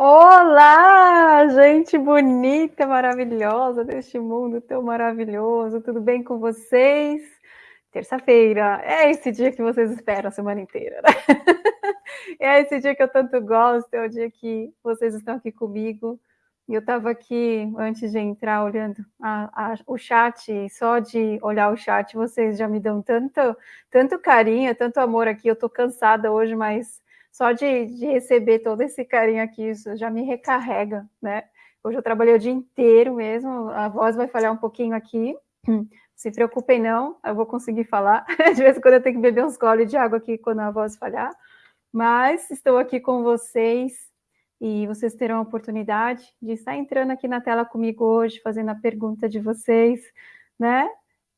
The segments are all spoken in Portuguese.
Olá, gente bonita, maravilhosa deste mundo tão maravilhoso. Tudo bem com vocês? Terça-feira é esse dia que vocês esperam a semana inteira, né? É esse dia que eu tanto gosto, é o dia que vocês estão aqui comigo. E eu estava aqui, antes de entrar, olhando a, a, o chat, só de olhar o chat, vocês já me dão tanto, tanto carinho, tanto amor aqui. Eu estou cansada hoje, mas só de, de receber todo esse carinho aqui, isso já me recarrega, né? Hoje eu trabalhei o dia inteiro mesmo, a voz vai falhar um pouquinho aqui, se preocupem não, eu vou conseguir falar, de vez em quando eu tenho que beber uns goles de água aqui quando a voz falhar, mas estou aqui com vocês e vocês terão a oportunidade de estar entrando aqui na tela comigo hoje, fazendo a pergunta de vocês, né?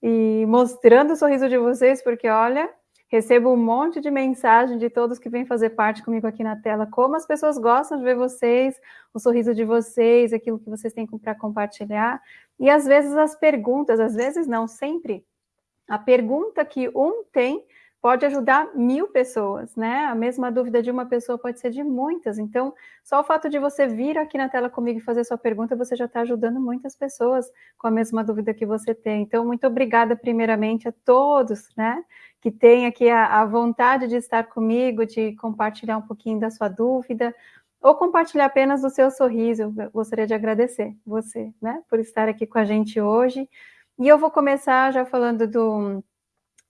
E mostrando o sorriso de vocês, porque olha, Recebo um monte de mensagem de todos que vêm fazer parte comigo aqui na tela, como as pessoas gostam de ver vocês, o sorriso de vocês, aquilo que vocês têm para compartilhar. E às vezes as perguntas, às vezes não, sempre, a pergunta que um tem pode ajudar mil pessoas, né? A mesma dúvida de uma pessoa pode ser de muitas. Então, só o fato de você vir aqui na tela comigo e fazer sua pergunta, você já está ajudando muitas pessoas com a mesma dúvida que você tem. Então, muito obrigada, primeiramente, a todos, né? Que têm aqui a, a vontade de estar comigo, de compartilhar um pouquinho da sua dúvida, ou compartilhar apenas o seu sorriso. Eu gostaria de agradecer você, né? Por estar aqui com a gente hoje. E eu vou começar já falando do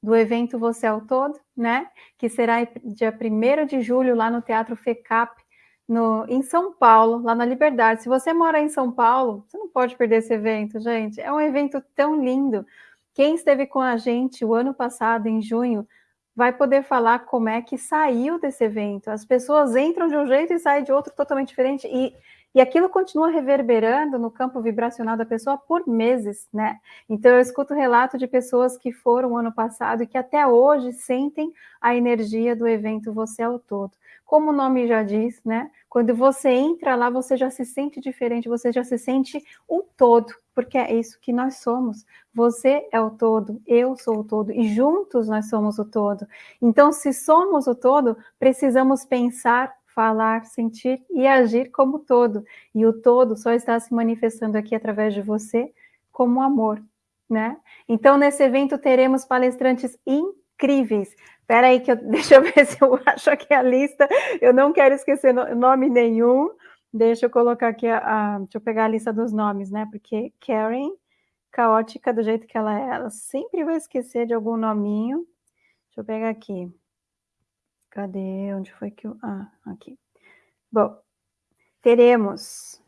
do evento Você ao Todo, né? Que será dia 1 de julho lá no Teatro FECAP, no, em São Paulo, lá na Liberdade. Se você mora em São Paulo, você não pode perder esse evento, gente. É um evento tão lindo. Quem esteve com a gente o ano passado, em junho, vai poder falar como é que saiu desse evento. As pessoas entram de um jeito e saem de outro totalmente diferente. E e aquilo continua reverberando no campo vibracional da pessoa por meses, né? Então eu escuto relato de pessoas que foram ano passado e que até hoje sentem a energia do evento Você é o Todo. Como o nome já diz, né? Quando você entra lá, você já se sente diferente, você já se sente o todo, porque é isso que nós somos. Você é o todo, eu sou o todo, e juntos nós somos o todo. Então, se somos o todo, precisamos pensar falar, sentir e agir como todo. E o todo só está se manifestando aqui através de você como amor, né? Então, nesse evento teremos palestrantes incríveis. Espera aí que eu, deixa eu ver se eu acho aqui a lista. Eu não quero esquecer nome nenhum. Deixa eu colocar aqui a, a deixa eu pegar a lista dos nomes, né? Porque Karen, caótica do jeito que ela é, ela sempre vai esquecer de algum nominho. Deixa eu pegar aqui. Cadê? Onde foi que eu... Ah, aqui. Bom, teremos...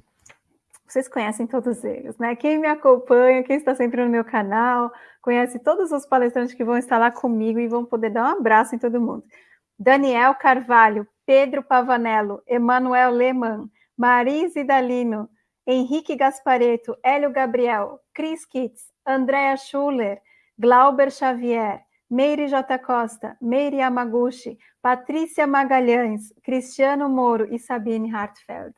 Vocês conhecem todos eles, né? Quem me acompanha, quem está sempre no meu canal, conhece todos os palestrantes que vão estar lá comigo e vão poder dar um abraço em todo mundo. Daniel Carvalho, Pedro Pavanello, Emanuel Lehmann, Marise Dalino, Henrique Gaspareto, Hélio Gabriel, Chris Kitts, Andrea Schuller, Glauber Xavier, Meire J. Costa, Meire Yamaguchi, Patrícia Magalhães, Cristiano Moro e Sabine Hartfeld.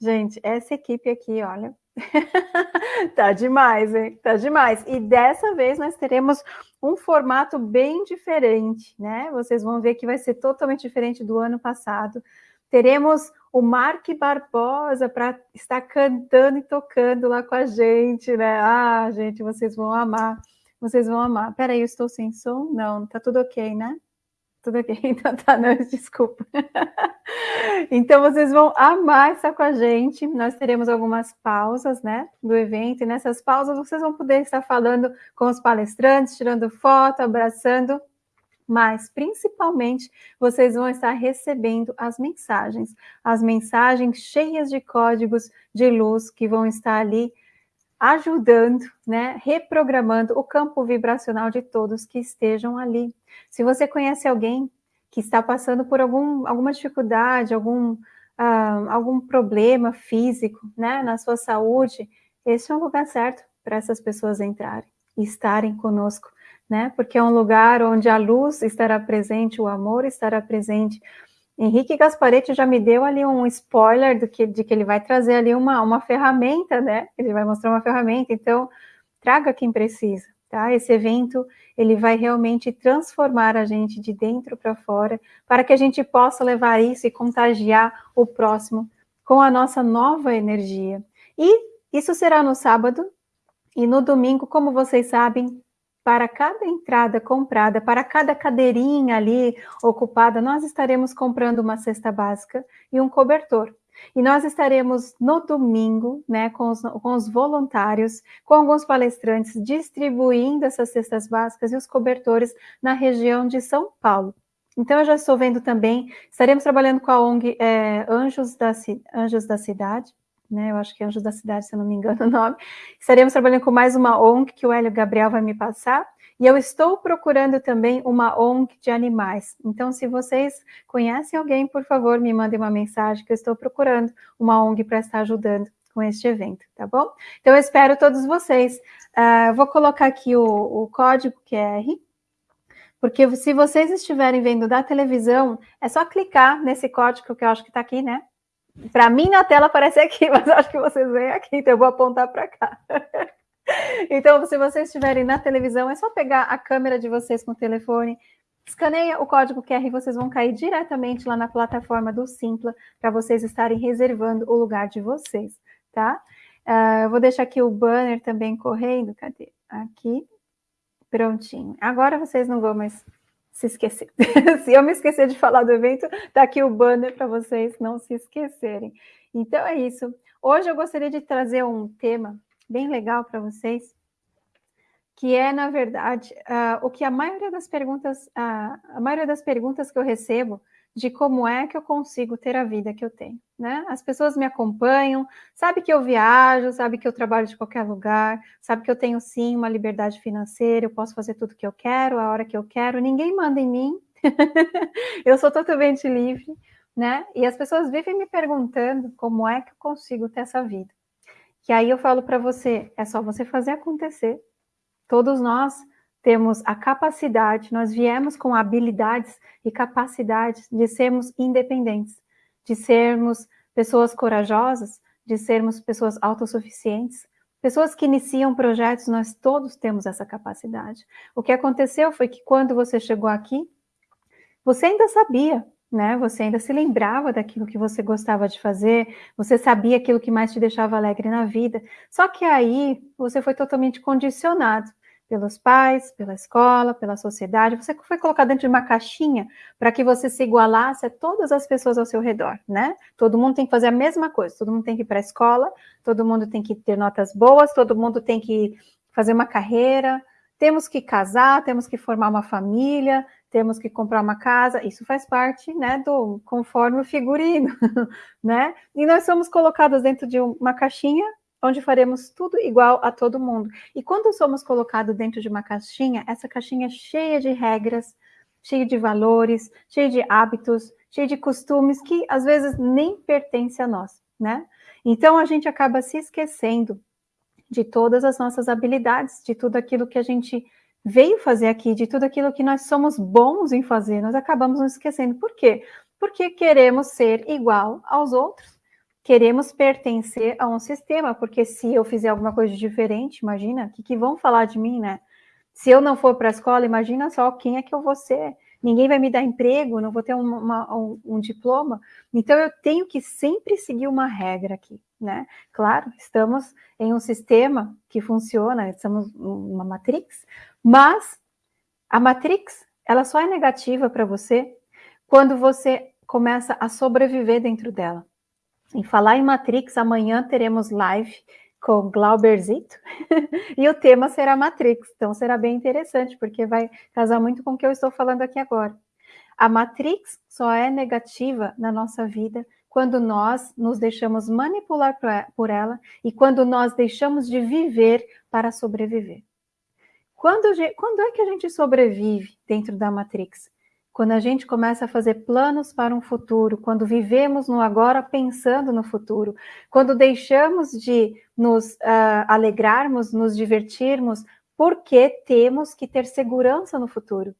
Gente, essa equipe aqui, olha, tá demais, hein? Tá demais. E dessa vez nós teremos um formato bem diferente, né? Vocês vão ver que vai ser totalmente diferente do ano passado. Teremos o Mark Barbosa para estar cantando e tocando lá com a gente, né? Ah, gente, vocês vão amar. Vocês vão amar. Peraí, eu estou sem som? Não, tá tudo ok, né? Tudo ok, então tá, não, desculpa. então vocês vão amar estar com a gente. Nós teremos algumas pausas, né, do evento, e nessas pausas vocês vão poder estar falando com os palestrantes, tirando foto, abraçando, mas principalmente vocês vão estar recebendo as mensagens, as mensagens cheias de códigos de luz que vão estar ali ajudando, né, reprogramando o campo vibracional de todos que estejam ali. Se você conhece alguém que está passando por algum, alguma dificuldade, algum, uh, algum problema físico, né, na sua saúde, esse é um lugar certo para essas pessoas entrarem e estarem conosco, né, porque é um lugar onde a luz estará presente, o amor estará presente, Henrique Gasparetti já me deu ali um spoiler do que, de que ele vai trazer ali uma, uma ferramenta, né? Ele vai mostrar uma ferramenta, então traga quem precisa, tá? Esse evento, ele vai realmente transformar a gente de dentro para fora, para que a gente possa levar isso e contagiar o próximo com a nossa nova energia. E isso será no sábado e no domingo, como vocês sabem, para cada entrada comprada, para cada cadeirinha ali ocupada, nós estaremos comprando uma cesta básica e um cobertor. E nós estaremos no domingo, né, com os, com os voluntários, com alguns palestrantes, distribuindo essas cestas básicas e os cobertores na região de São Paulo. Então, eu já estou vendo também, estaremos trabalhando com a ONG é, Anjos, da, Anjos da Cidade, né, eu acho que é Anjos da Cidade, se eu não me engano o nome. Estaremos trabalhando com mais uma ONG que o Hélio Gabriel vai me passar, e eu estou procurando também uma ONG de animais. Então, se vocês conhecem alguém, por favor, me mandem uma mensagem que eu estou procurando uma ONG para estar ajudando com este evento, tá bom? Então, eu espero todos vocês. Uh, vou colocar aqui o, o código QR, porque se vocês estiverem vendo da televisão, é só clicar nesse código que eu acho que está aqui, né? Para mim na tela aparece aqui, mas acho que vocês veem aqui, então eu vou apontar para cá. Então, se vocês estiverem na televisão, é só pegar a câmera de vocês com o telefone, escaneia o código QR e vocês vão cair diretamente lá na plataforma do Simpla para vocês estarem reservando o lugar de vocês, tá? Uh, eu vou deixar aqui o banner também correndo, cadê? Aqui, prontinho. Agora vocês não vão mais se esquecer. se eu me esquecer de falar do evento, tá aqui o banner para vocês não se esquecerem. Então é isso. Hoje eu gostaria de trazer um tema bem legal para vocês, que é, na verdade, uh, o que a maioria das perguntas, uh, a maioria das perguntas que eu recebo de como é que eu consigo ter a vida que eu tenho, né? As pessoas me acompanham, sabe que eu viajo, sabe que eu trabalho de qualquer lugar, sabe que eu tenho sim uma liberdade financeira, eu posso fazer tudo que eu quero, a hora que eu quero, ninguém manda em mim, eu sou totalmente livre, né? E as pessoas vivem me perguntando como é que eu consigo ter essa vida. Que aí eu falo para você, é só você fazer acontecer. Todos nós temos a capacidade, nós viemos com habilidades e capacidades de sermos independentes, de sermos pessoas corajosas, de sermos pessoas autossuficientes, pessoas que iniciam projetos, nós todos temos essa capacidade. O que aconteceu foi que quando você chegou aqui, você ainda sabia né? Você ainda se lembrava daquilo que você gostava de fazer, você sabia aquilo que mais te deixava alegre na vida. Só que aí você foi totalmente condicionado pelos pais, pela escola, pela sociedade. Você foi colocado dentro de uma caixinha para que você se igualasse a todas as pessoas ao seu redor, né? Todo mundo tem que fazer a mesma coisa, todo mundo tem que ir para a escola, todo mundo tem que ter notas boas, todo mundo tem que fazer uma carreira, temos que casar, temos que formar uma família, temos que comprar uma casa, isso faz parte, né, do conforme o figurino, né? E nós somos colocados dentro de uma caixinha onde faremos tudo igual a todo mundo. E quando somos colocados dentro de uma caixinha, essa caixinha é cheia de regras, cheia de valores, cheia de hábitos, cheia de costumes que às vezes nem pertence a nós, né? Então a gente acaba se esquecendo de todas as nossas habilidades, de tudo aquilo que a gente veio fazer aqui, de tudo aquilo que nós somos bons em fazer, nós acabamos nos esquecendo. Por quê? Porque queremos ser igual aos outros, queremos pertencer a um sistema, porque se eu fizer alguma coisa diferente, imagina, o que, que vão falar de mim, né? Se eu não for para a escola, imagina só quem é que eu vou ser. Ninguém vai me dar emprego, não vou ter uma, um, um diploma. Então, eu tenho que sempre seguir uma regra aqui, né? Claro, estamos em um sistema que funciona, estamos numa matrix, mas a matrix, ela só é negativa para você quando você começa a sobreviver dentro dela. Em falar em Matrix, amanhã teremos live com Glauberzito e o tema será Matrix, então será bem interessante, porque vai casar muito com o que eu estou falando aqui agora. A Matrix só é negativa na nossa vida quando nós nos deixamos manipular por ela e quando nós deixamos de viver para sobreviver. Quando, quando é que a gente sobrevive dentro da Matrix? Quando a gente começa a fazer planos para um futuro, quando vivemos no agora pensando no futuro, quando deixamos de nos uh, alegrarmos, nos divertirmos, porque temos que ter segurança no futuro.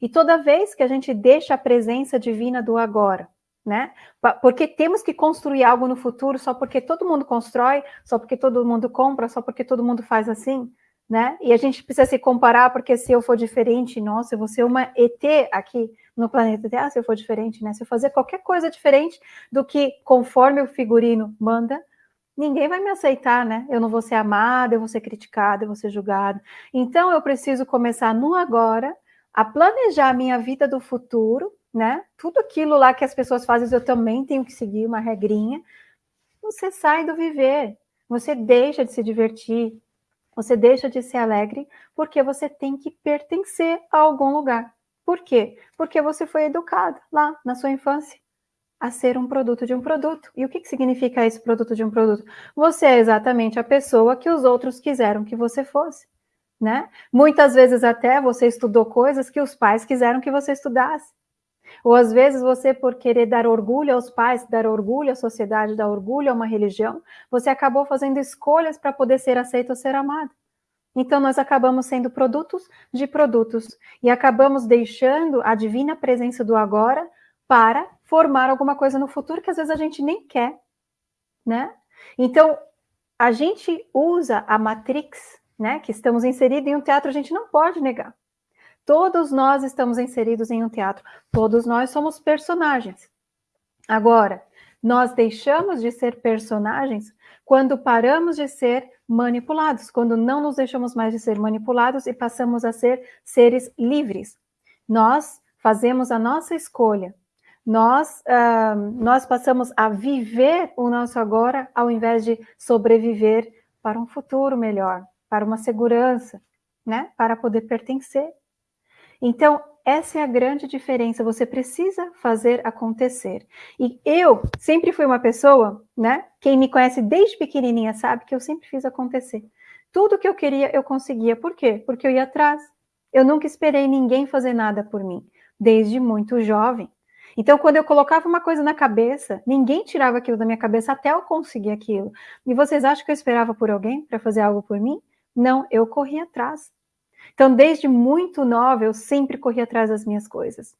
E toda vez que a gente deixa a presença divina do agora, né? Porque temos que construir algo no futuro só porque todo mundo constrói, só porque todo mundo compra, só porque todo mundo faz assim, né? E a gente precisa se comparar, porque se eu for diferente, nossa, eu vou ser uma ET aqui no planeta Terra, se eu for diferente, né? Se eu fazer qualquer coisa diferente do que conforme o figurino manda, ninguém vai me aceitar, né? Eu não vou ser amada, eu vou ser criticada, eu vou ser julgada. Então eu preciso começar no agora, a planejar a minha vida do futuro, né? Tudo aquilo lá que as pessoas fazem, eu também tenho que seguir uma regrinha. Você sai do viver, você deixa de se divertir, você deixa de ser alegre porque você tem que pertencer a algum lugar. Por quê? Porque você foi educado lá na sua infância a ser um produto de um produto. E o que, que significa esse produto de um produto? Você é exatamente a pessoa que os outros quiseram que você fosse. Né? Muitas vezes até você estudou coisas que os pais quiseram que você estudasse. Ou às vezes você, por querer dar orgulho aos pais, dar orgulho à sociedade, dar orgulho a uma religião, você acabou fazendo escolhas para poder ser aceito ou ser amado. Então nós acabamos sendo produtos de produtos e acabamos deixando a divina presença do agora para formar alguma coisa no futuro que às vezes a gente nem quer, né? Então a gente usa a matrix, né, que estamos inseridos em um teatro, a gente não pode negar. Todos nós estamos inseridos em um teatro, todos nós somos personagens. Agora, nós deixamos de ser personagens quando paramos de ser manipulados, quando não nos deixamos mais de ser manipulados e passamos a ser seres livres. Nós fazemos a nossa escolha. Nós, uh, nós passamos a viver o nosso agora ao invés de sobreviver para um futuro melhor, para uma segurança, né? Para poder pertencer então, essa é a grande diferença, você precisa fazer acontecer. E eu sempre fui uma pessoa, né? Quem me conhece desde pequenininha sabe que eu sempre fiz acontecer. Tudo que eu queria, eu conseguia. Por quê? Porque eu ia atrás. Eu nunca esperei ninguém fazer nada por mim, desde muito jovem. Então, quando eu colocava uma coisa na cabeça, ninguém tirava aquilo da minha cabeça até eu conseguir aquilo. E vocês acham que eu esperava por alguém para fazer algo por mim? Não, eu corri atrás. Então, desde muito nova, eu sempre corri atrás das minhas coisas.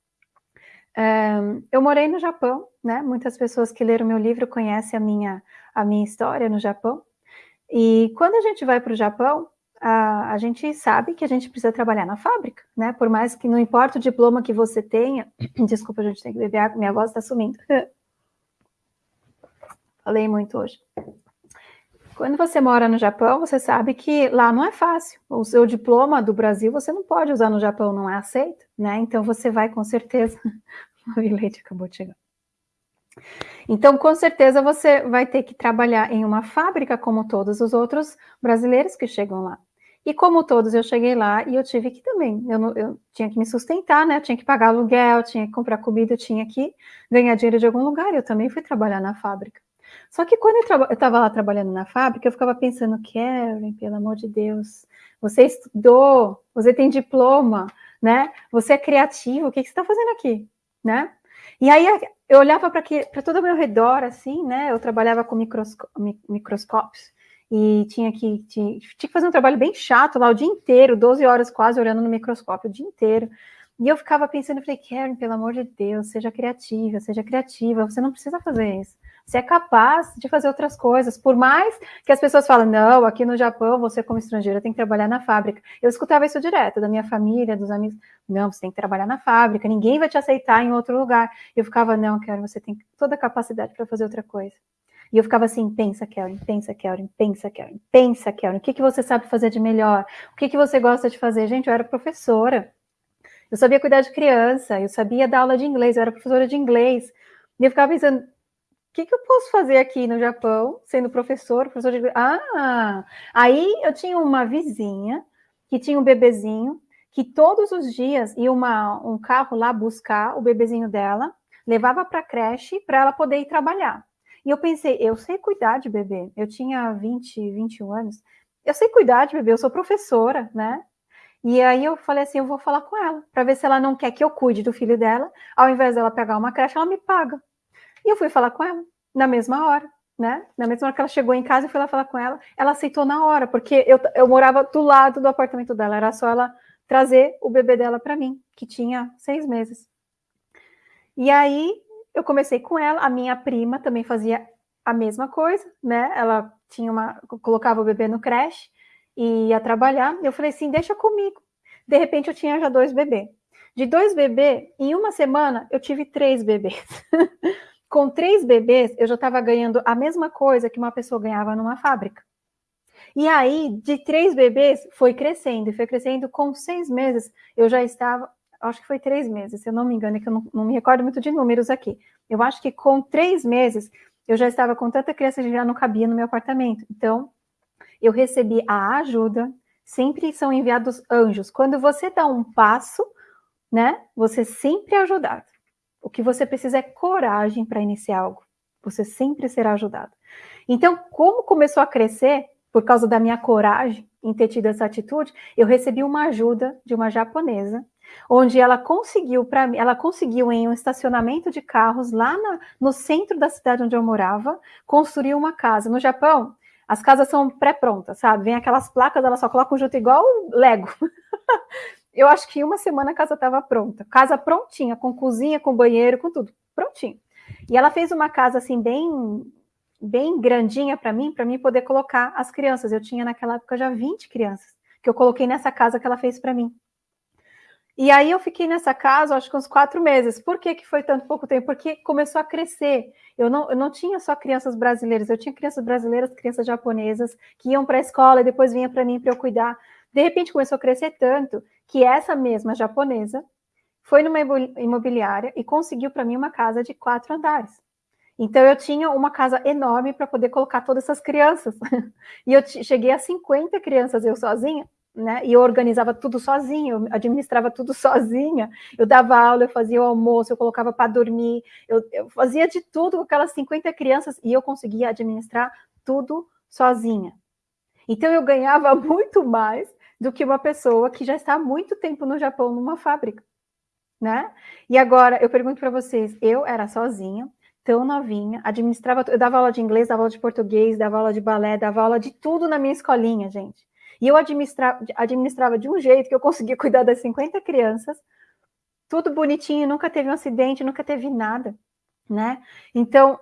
Um, eu morei no Japão, né? Muitas pessoas que leram meu livro conhecem a minha, a minha história no Japão. E quando a gente vai para o Japão, a, a, gente sabe que a gente precisa trabalhar na fábrica, né? Por mais que não importa o diploma que você tenha. Desculpa, a gente tem que beber água, minha voz está sumindo. Falei muito hoje. Quando você mora no Japão, você sabe que lá não é fácil. O seu diploma do Brasil você não pode usar no Japão, não é aceito, né? Então você vai com certeza. o leite acabou de chegar. Então, com certeza, você vai ter que trabalhar em uma fábrica como todos os outros brasileiros que chegam lá. E como todos, eu cheguei lá e eu tive que também, eu, eu tinha que me sustentar, né? Eu tinha que pagar aluguel, tinha que comprar comida, tinha que ganhar dinheiro de algum lugar. Eu também fui trabalhar na fábrica. Só que quando eu estava lá trabalhando na fábrica, eu ficava pensando, Karen, pelo amor de Deus, você estudou, você tem diploma, né? Você é criativo, o que, que você está fazendo aqui, né? E aí eu olhava para todo o meu redor, assim, né? Eu trabalhava com microscópios e tinha que, tinha, tinha que fazer um trabalho bem chato lá o dia inteiro, 12 horas quase olhando no microscópio o dia inteiro. E eu ficava pensando, eu falei, Karen, pelo amor de Deus, seja criativa, seja criativa, você não precisa fazer isso. Você é capaz de fazer outras coisas, por mais que as pessoas falem, não, aqui no Japão, você como estrangeira tem que trabalhar na fábrica. Eu escutava isso direto da minha família, dos amigos, não, você tem que trabalhar na fábrica, ninguém vai te aceitar em outro lugar. Eu ficava, não, Karen, você tem toda a capacidade para fazer outra coisa. E eu ficava assim, pensa, Karen, pensa, Karen, pensa, Karen, pensa, Karen, o que, que você sabe fazer de melhor? O que, que você gosta de fazer? Gente, eu era professora, eu sabia cuidar de criança, eu sabia dar aula de inglês, eu era professora de inglês. E eu ficava pensando, que, que eu posso fazer aqui no Japão, sendo professor, professor de... Ah, aí eu tinha uma vizinha que tinha um bebezinho, que todos os dias ia uma, um carro lá buscar o bebezinho dela, levava para a creche para ela poder ir trabalhar. E eu pensei, eu sei cuidar de bebê. Eu tinha 20, 21 anos. Eu sei cuidar de bebê, eu sou professora, né? E aí eu falei assim, eu vou falar com ela, para ver se ela não quer que eu cuide do filho dela. Ao invés dela pegar uma creche, ela me paga. E eu fui falar com ela na mesma hora, né? Na mesma hora que ela chegou em casa, eu fui lá falar com ela, ela aceitou na hora, porque eu, eu morava do lado do apartamento dela, era só ela trazer o bebê dela para mim, que tinha seis meses. E aí eu comecei com ela, a minha prima também fazia a mesma coisa, né? Ela tinha uma, colocava o bebê no creche, e ia trabalhar. Eu falei assim, deixa comigo. De repente eu tinha já dois bebês. De dois bebês, em uma semana eu tive três bebês. Com três bebês, eu já estava ganhando a mesma coisa que uma pessoa ganhava numa fábrica. E aí, de três bebês, foi crescendo, e foi crescendo. Com seis meses, eu já estava, acho que foi três meses, se eu não me engano, é que eu não, não me recordo muito de números aqui. Eu acho que com três meses, eu já estava com tanta criança que já não cabia no meu apartamento. Então, eu recebi a ajuda, sempre são enviados anjos. Quando você dá um passo, né, você sempre é ajudado. O que você precisa é coragem para iniciar algo. Você sempre será ajudado. Então, como começou a crescer, por causa da minha coragem em ter tido essa atitude, eu recebi uma ajuda de uma japonesa, onde ela conseguiu para ela conseguiu em um estacionamento de carros lá na, no centro da cidade onde eu morava, construir uma casa. No Japão, as casas são pré-prontas, sabe? Vem aquelas placas, ela só coloca junto igual Lego. eu acho que uma semana a casa estava pronta. Casa prontinha, com cozinha, com banheiro, com tudo. Prontinho. E ela fez uma casa assim, bem bem grandinha para mim, para mim poder colocar as crianças. Eu tinha naquela época já 20 crianças, que eu coloquei nessa casa que ela fez para mim. E aí eu fiquei nessa casa, acho que uns quatro meses. Por que, que foi tanto pouco tempo? Porque começou a crescer. Eu não, eu não tinha só crianças brasileiras, eu tinha crianças brasileiras, crianças japonesas, que iam para a escola e depois vinha para mim para eu cuidar. De repente começou a crescer tanto que essa mesma japonesa foi numa imobiliária e conseguiu para mim uma casa de quatro andares. Então eu tinha uma casa enorme para poder colocar todas essas crianças. e eu cheguei a 50 crianças eu sozinha né? E eu organizava tudo sozinha, eu administrava tudo sozinha. Eu dava aula, eu fazia o almoço, eu colocava para dormir, eu, eu, fazia de tudo com aquelas 50 crianças e eu conseguia administrar tudo sozinha. Então eu ganhava muito mais do que uma pessoa que já está há muito tempo no Japão numa fábrica, né? E agora eu pergunto para vocês, eu era sozinha, tão novinha, administrava, eu dava aula de inglês, dava aula de português, dava aula de balé, dava aula de tudo na minha escolinha, gente. E eu administra, administrava de um jeito que eu conseguia cuidar das 50 crianças, tudo bonitinho, nunca teve um acidente, nunca teve nada, né? Então,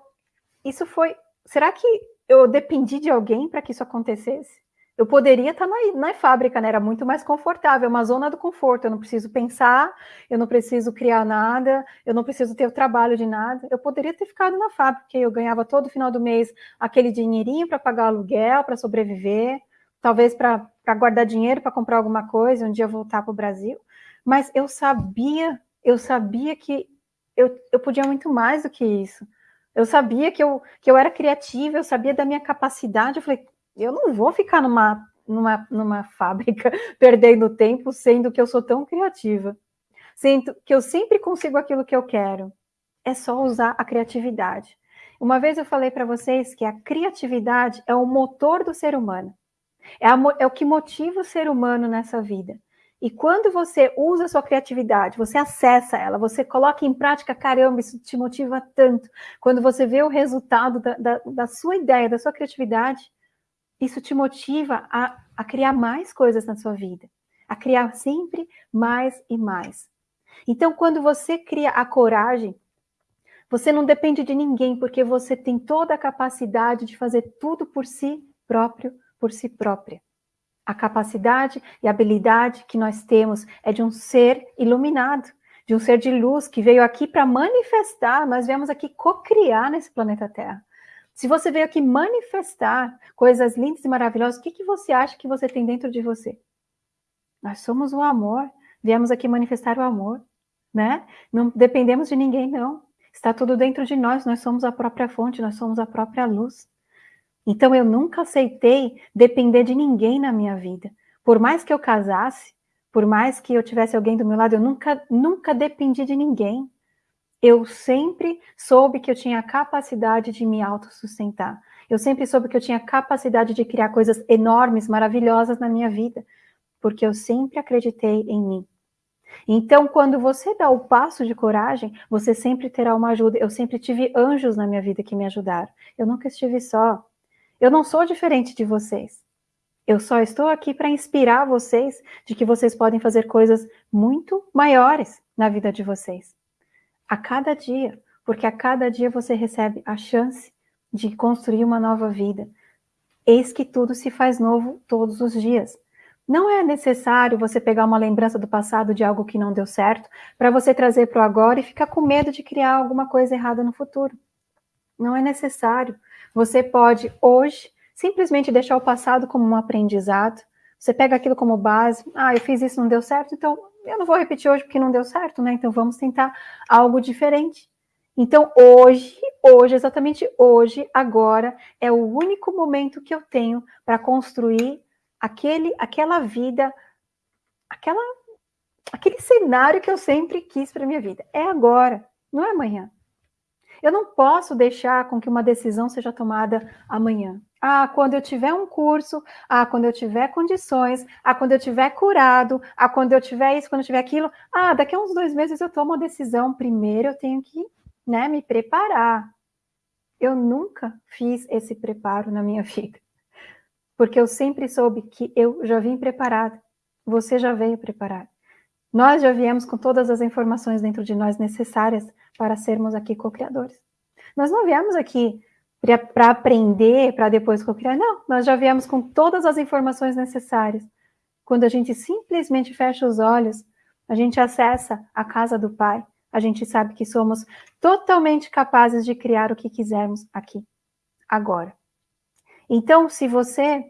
isso foi. Será que eu dependi de alguém para que isso acontecesse? Eu poderia estar na, na fábrica, né? Era muito mais confortável, uma zona do conforto. Eu não preciso pensar, eu não preciso criar nada, eu não preciso ter o trabalho de nada. Eu poderia ter ficado na fábrica, eu ganhava todo final do mês aquele dinheirinho para pagar aluguel, para sobreviver talvez para guardar dinheiro para comprar alguma coisa, um dia voltar para o Brasil, mas eu sabia, eu sabia que eu, eu podia muito mais do que isso. Eu sabia que eu, que eu era criativa, eu sabia da minha capacidade, eu falei, eu não vou ficar numa, numa, numa fábrica perdendo tempo, sendo que eu sou tão criativa. Sendo que eu sempre consigo aquilo que eu quero. É só usar a criatividade. Uma vez eu falei para vocês que a criatividade é o motor do ser humano. É, a, é o que motiva o ser humano nessa vida. E quando você usa a sua criatividade, você acessa ela, você coloca em prática, caramba, isso te motiva tanto. Quando você vê o resultado da, da, da sua ideia, da sua criatividade, isso te motiva a, a criar mais coisas na sua vida, a criar sempre mais e mais. Então, quando você cria a coragem, você não depende de ninguém, porque você tem toda a capacidade de fazer tudo por si próprio, por si própria. A capacidade e habilidade que nós temos é de um ser iluminado, de um ser de luz que veio aqui para manifestar, nós viemos aqui co-criar nesse planeta Terra. Se você veio aqui manifestar coisas lindas e maravilhosas, o que, que você acha que você tem dentro de você? Nós somos o amor, viemos aqui manifestar o amor, né? Não dependemos de ninguém, não. Está tudo dentro de nós, nós somos a própria fonte, nós somos a própria luz. Então eu nunca aceitei depender de ninguém na minha vida. Por mais que eu casasse, por mais que eu tivesse alguém do meu lado, eu nunca, nunca dependi de ninguém. Eu sempre soube que eu tinha a capacidade de me autossustentar. Eu sempre soube que eu tinha a capacidade de criar coisas enormes, maravilhosas na minha vida, porque eu sempre acreditei em mim. Então, quando você dá o passo de coragem, você sempre terá uma ajuda. Eu sempre tive anjos na minha vida que me ajudaram. Eu nunca estive só. Eu não sou diferente de vocês. Eu só estou aqui para inspirar vocês de que vocês podem fazer coisas muito maiores na vida de vocês. A cada dia, porque a cada dia você recebe a chance de construir uma nova vida. Eis que tudo se faz novo todos os dias. Não é necessário você pegar uma lembrança do passado de algo que não deu certo para você trazer para o agora e ficar com medo de criar alguma coisa errada no futuro. Não é necessário. Você pode hoje simplesmente deixar o passado como um aprendizado. Você pega aquilo como base. Ah, eu fiz isso, não deu certo, então eu não vou repetir hoje porque não deu certo, né? Então vamos tentar algo diferente. Então hoje, hoje, exatamente hoje, agora, é o único momento que eu tenho para construir aquele, aquela vida, aquela, aquele cenário que eu sempre quis para minha vida. É agora, não é amanhã. Eu não posso deixar com que uma decisão seja tomada amanhã. Ah, quando eu tiver um curso, ah, quando eu tiver condições, ah, quando eu tiver curado, ah, quando eu tiver isso, quando eu tiver aquilo, ah, daqui a uns dois meses eu tomo uma decisão. Primeiro eu tenho que, né, me preparar. Eu nunca fiz esse preparo na minha vida porque eu sempre soube que eu já vim preparada, você já veio preparado. Nós já viemos com todas as informações dentro de nós necessárias para sermos aqui co-criadores. Nós não viemos aqui para aprender, para depois co-criar, não. Nós já viemos com todas as informações necessárias. Quando a gente simplesmente fecha os olhos, a gente acessa a casa do Pai, a gente sabe que somos totalmente capazes de criar o que quisermos aqui, agora. Então, se você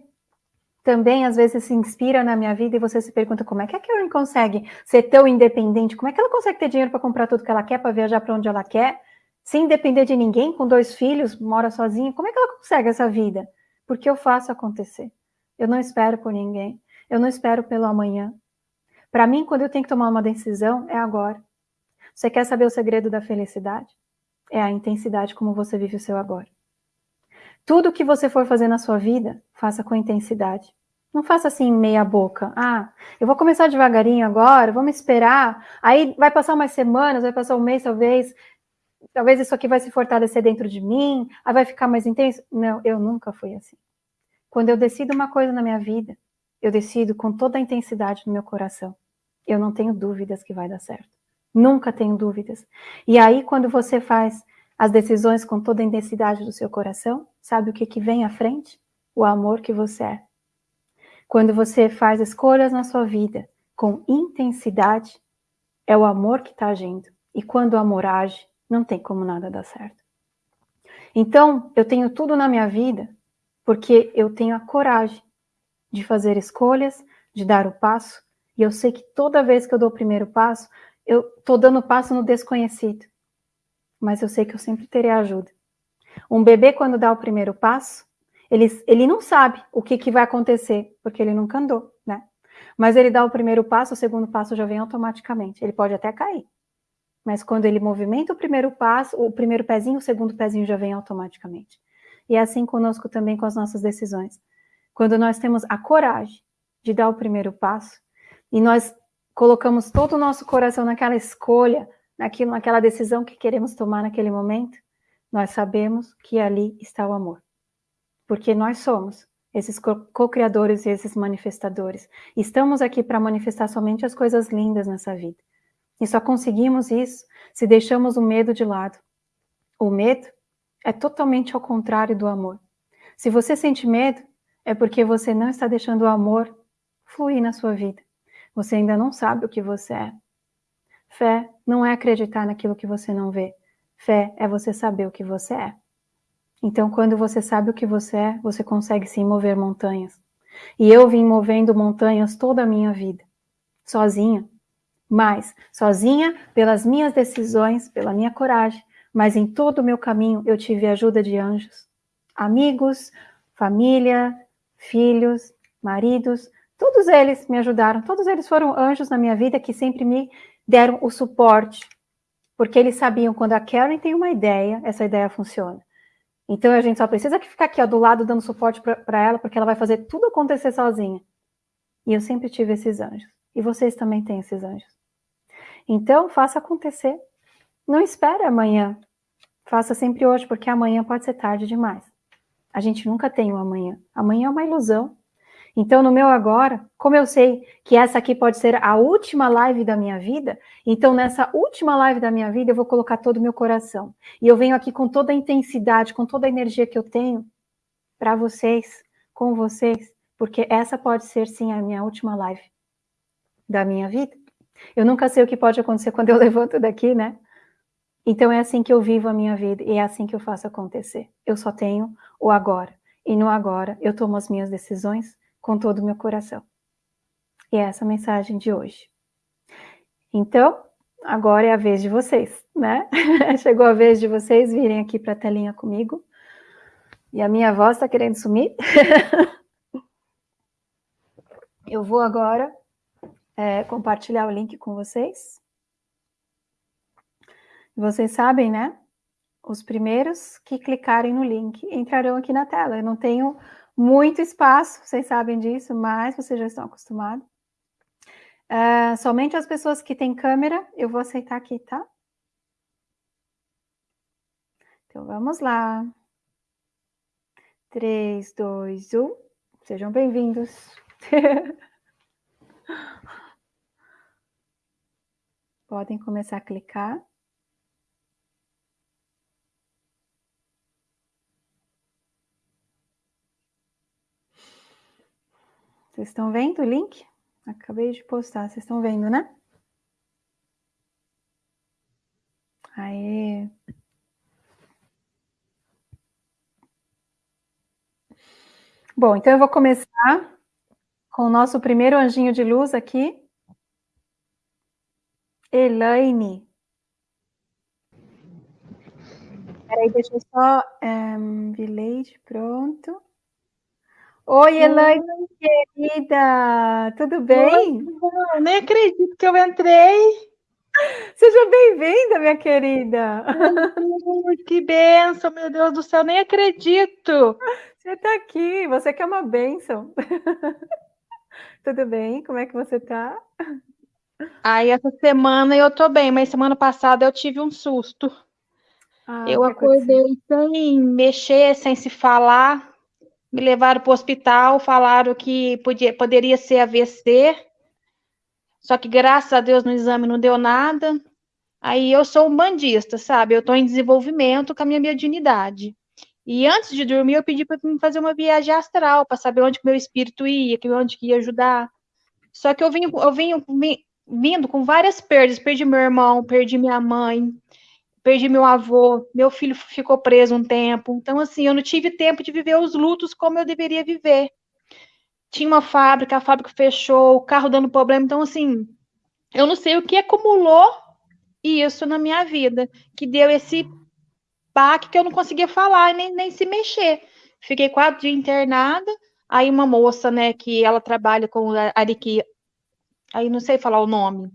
também às vezes se inspira na minha vida e você se pergunta como é que a Karen consegue ser tão independente, como é que ela consegue ter dinheiro para comprar tudo que ela quer, para viajar para onde ela quer, sem depender de ninguém, com dois filhos, mora sozinha, como é que ela consegue essa vida? Porque eu faço acontecer. Eu não espero por ninguém, eu não espero pelo amanhã. Para mim, quando eu tenho que tomar uma decisão, é agora. Você quer saber o segredo da felicidade? É a intensidade como você vive o seu agora. Tudo que você for fazer na sua vida, faça com intensidade. Não faça assim meia boca. Ah, eu vou começar devagarinho agora, vamos esperar. Aí vai passar umas semanas, vai passar um mês talvez. Talvez isso aqui vai se fortalecer dentro de mim, aí vai ficar mais intenso. Não, eu nunca fui assim. Quando eu decido uma coisa na minha vida, eu decido com toda a intensidade no meu coração. Eu não tenho dúvidas que vai dar certo. Nunca tenho dúvidas. E aí, quando você faz as decisões com toda a intensidade do seu coração, sabe o que, que vem à frente? O amor que você é. Quando você faz escolhas na sua vida com intensidade, é o amor que está agindo. E quando o amor age, não tem como nada dar certo. Então, eu tenho tudo na minha vida porque eu tenho a coragem de fazer escolhas, de dar o passo, e eu sei que toda vez que eu dou o primeiro passo, eu estou dando passo no desconhecido mas eu sei que eu sempre terei ajuda. Um bebê, quando dá o primeiro passo, ele, ele não sabe o que, que vai acontecer, porque ele nunca andou, né? Mas ele dá o primeiro passo, o segundo passo já vem automaticamente. Ele pode até cair. Mas quando ele movimenta o primeiro passo, o primeiro pezinho, o segundo pezinho já vem automaticamente. E é assim conosco também com as nossas decisões. Quando nós temos a coragem de dar o primeiro passo, e nós colocamos todo o nosso coração naquela escolha, naquilo, naquela decisão que queremos tomar naquele momento, nós sabemos que ali está o amor. Porque nós somos esses co-criadores e esses manifestadores. Estamos aqui para manifestar somente as coisas lindas nessa vida. E só conseguimos isso se deixamos o medo de lado. O medo é totalmente ao contrário do amor. Se você sente medo, é porque você não está deixando o amor fluir na sua vida. Você ainda não sabe o que você é. Fé não é acreditar naquilo que você não vê. Fé é você saber o que você é. Então, quando você sabe o que você é, você consegue sim mover montanhas. E eu vim movendo montanhas toda a minha vida, sozinha. Mas, sozinha, pelas minhas decisões, pela minha coragem, mas em todo o meu caminho eu tive ajuda de anjos, amigos, família, filhos, maridos, todos eles me ajudaram, todos eles foram anjos na minha vida que sempre me deram o suporte, porque eles sabiam quando a Karen tem uma ideia, essa ideia funciona. Então a gente só precisa ficar aqui ó, do lado dando suporte para ela, porque ela vai fazer tudo acontecer sozinha. E eu sempre tive esses anjos. E vocês também têm esses anjos. Então faça acontecer. Não espere amanhã. Faça sempre hoje, porque amanhã pode ser tarde demais. A gente nunca tem o um amanhã. Amanhã é uma ilusão. Então, no meu agora, como eu sei que essa aqui pode ser a última live da minha vida, então nessa última live da minha vida eu vou colocar todo o meu coração. E eu venho aqui com toda a intensidade, com toda a energia que eu tenho para vocês, com vocês, porque essa pode ser sim a minha última live da minha vida. Eu nunca sei o que pode acontecer quando eu levanto daqui, né? Então é assim que eu vivo a minha vida e é assim que eu faço acontecer. Eu só tenho o agora. E no agora eu tomo as minhas decisões com todo o meu coração. E é essa a mensagem de hoje. Então, agora é a vez de vocês, né? Chegou a vez de vocês virem aqui para a telinha comigo. E a minha voz está querendo sumir. eu vou agora é, compartilhar o link com vocês. Vocês sabem, né? Os primeiros que clicarem no link entrarão aqui na tela. Eu não tenho muito espaço, vocês sabem disso, mas vocês já estão acostumados. Uh, somente as pessoas que têm câmera, eu vou aceitar aqui, tá? Então, vamos lá. 3, 2, 1. Sejam bem-vindos. Podem começar a clicar. Vocês estão vendo o link? Acabei de postar, vocês estão vendo, né? Aê! Bom, então eu vou começar com o nosso primeiro anjinho de luz aqui. Elaine. Peraí, deixa eu só... Um, village, pronto. Oi, Elaine, querida, tudo bem? Nem acredito que eu entrei. Seja bem-vinda, minha querida. que benção, meu Deus do céu, nem acredito. Você está aqui, você quer uma benção. tudo bem? Como é que você está? Aí, essa semana eu tô bem, mas semana passada eu tive um susto. Ah, eu acordei sem mexer, sem se falar me levaram para o hospital, falaram que podia, poderia ser AVC, só que graças a Deus no exame não deu nada. Aí eu sou um bandista, sabe? Eu estou em desenvolvimento com a minha mediunidade. E antes de dormir, eu pedi para mim fazer uma viagem astral, para saber onde que meu espírito ia, onde que ia ajudar. Só que eu vim, eu vim, vim vindo com várias perdas. Perdi meu irmão, perdi minha mãe, perdi meu avô, meu filho ficou preso um tempo. Então, assim, eu não tive tempo de viver os lutos como eu deveria viver. Tinha uma fábrica, a fábrica fechou, o carro dando problema. Então, assim, eu não sei o que acumulou isso na minha vida, que deu esse baque que eu não conseguia falar nem, nem se mexer. Fiquei quatro dias internada. Aí, uma moça, né, que ela trabalha com Ariki, aí não sei falar o nome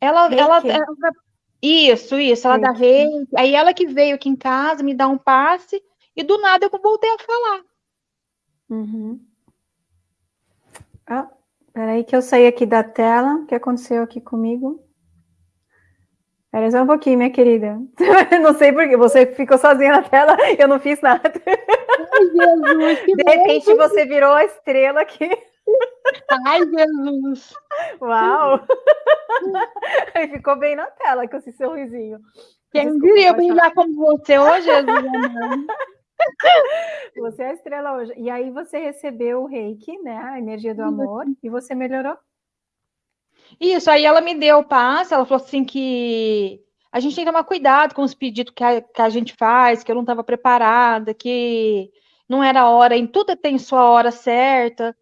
ela, ela, ela, isso, isso, ela reiki. dá reiki. Aí ela que veio aqui em casa me dá um passe e do nada eu voltei a falar. Uhum. Ah, peraí que eu saí aqui da tela. O que aconteceu aqui comigo? Peraí só um pouquinho, minha querida. não sei porque você ficou sozinha na tela e eu não fiz nada. Ai, Jesus, De repente bom. você virou a estrela aqui. Ai, Jesus! Uau! Aí ficou bem na tela com esse sorrisinho. Quem Desculpa, diria brilhar como você hoje, você é a estrela hoje. E aí você recebeu o reiki, né? A energia do amor, e você melhorou? Isso, aí ela me deu o passe, ela falou assim que a gente tem que tomar cuidado com os pedidos que a, que a gente faz, que eu não estava preparada, que não era hora, em tudo tem sua hora certa.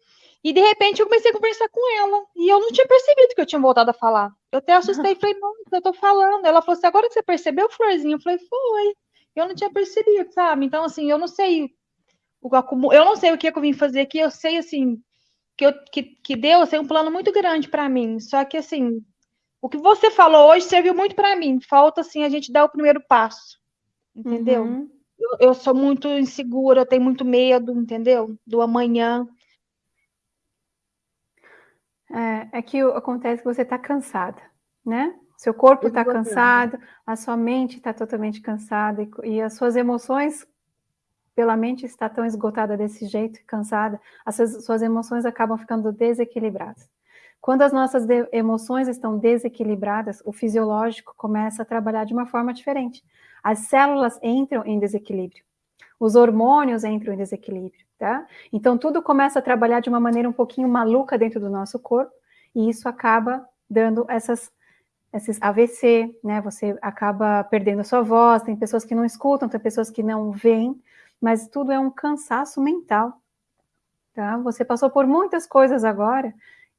E de repente eu comecei a conversar com ela. E eu não tinha percebido que eu tinha voltado a falar. Eu até assustei e falei, não, eu tô falando. Ela falou assim, agora que você percebeu, Florzinha? Eu falei, foi. Eu não tinha percebido, sabe? Então, assim, eu não sei o eu não sei o que, é que eu vim fazer aqui, eu sei assim que, eu, que, que Deus tem um plano muito grande para mim. Só que assim, o que você falou hoje serviu muito para mim. Falta assim a gente dar o primeiro passo, entendeu? Uhum. Eu, eu, sou muito insegura, eu tenho muito medo, entendeu? Do amanhã. É, é que acontece que você está cansada, né? Seu corpo está cansado, a sua mente está totalmente cansada e, e, as suas emoções, pela mente está tão esgotada desse jeito, cansada, as suas, suas emoções acabam ficando desequilibradas. Quando as nossas de, emoções estão desequilibradas, o fisiológico começa a trabalhar de uma forma diferente. As células entram em desequilíbrio. Os hormônios entram em desequilíbrio, tá? Então tudo começa a trabalhar de uma maneira um pouquinho maluca dentro do nosso corpo e isso acaba dando essas esses AVC, né? Você acaba perdendo a sua voz, tem pessoas que não escutam, tem pessoas que não veem, mas tudo é um cansaço mental, tá? Você passou por muitas coisas agora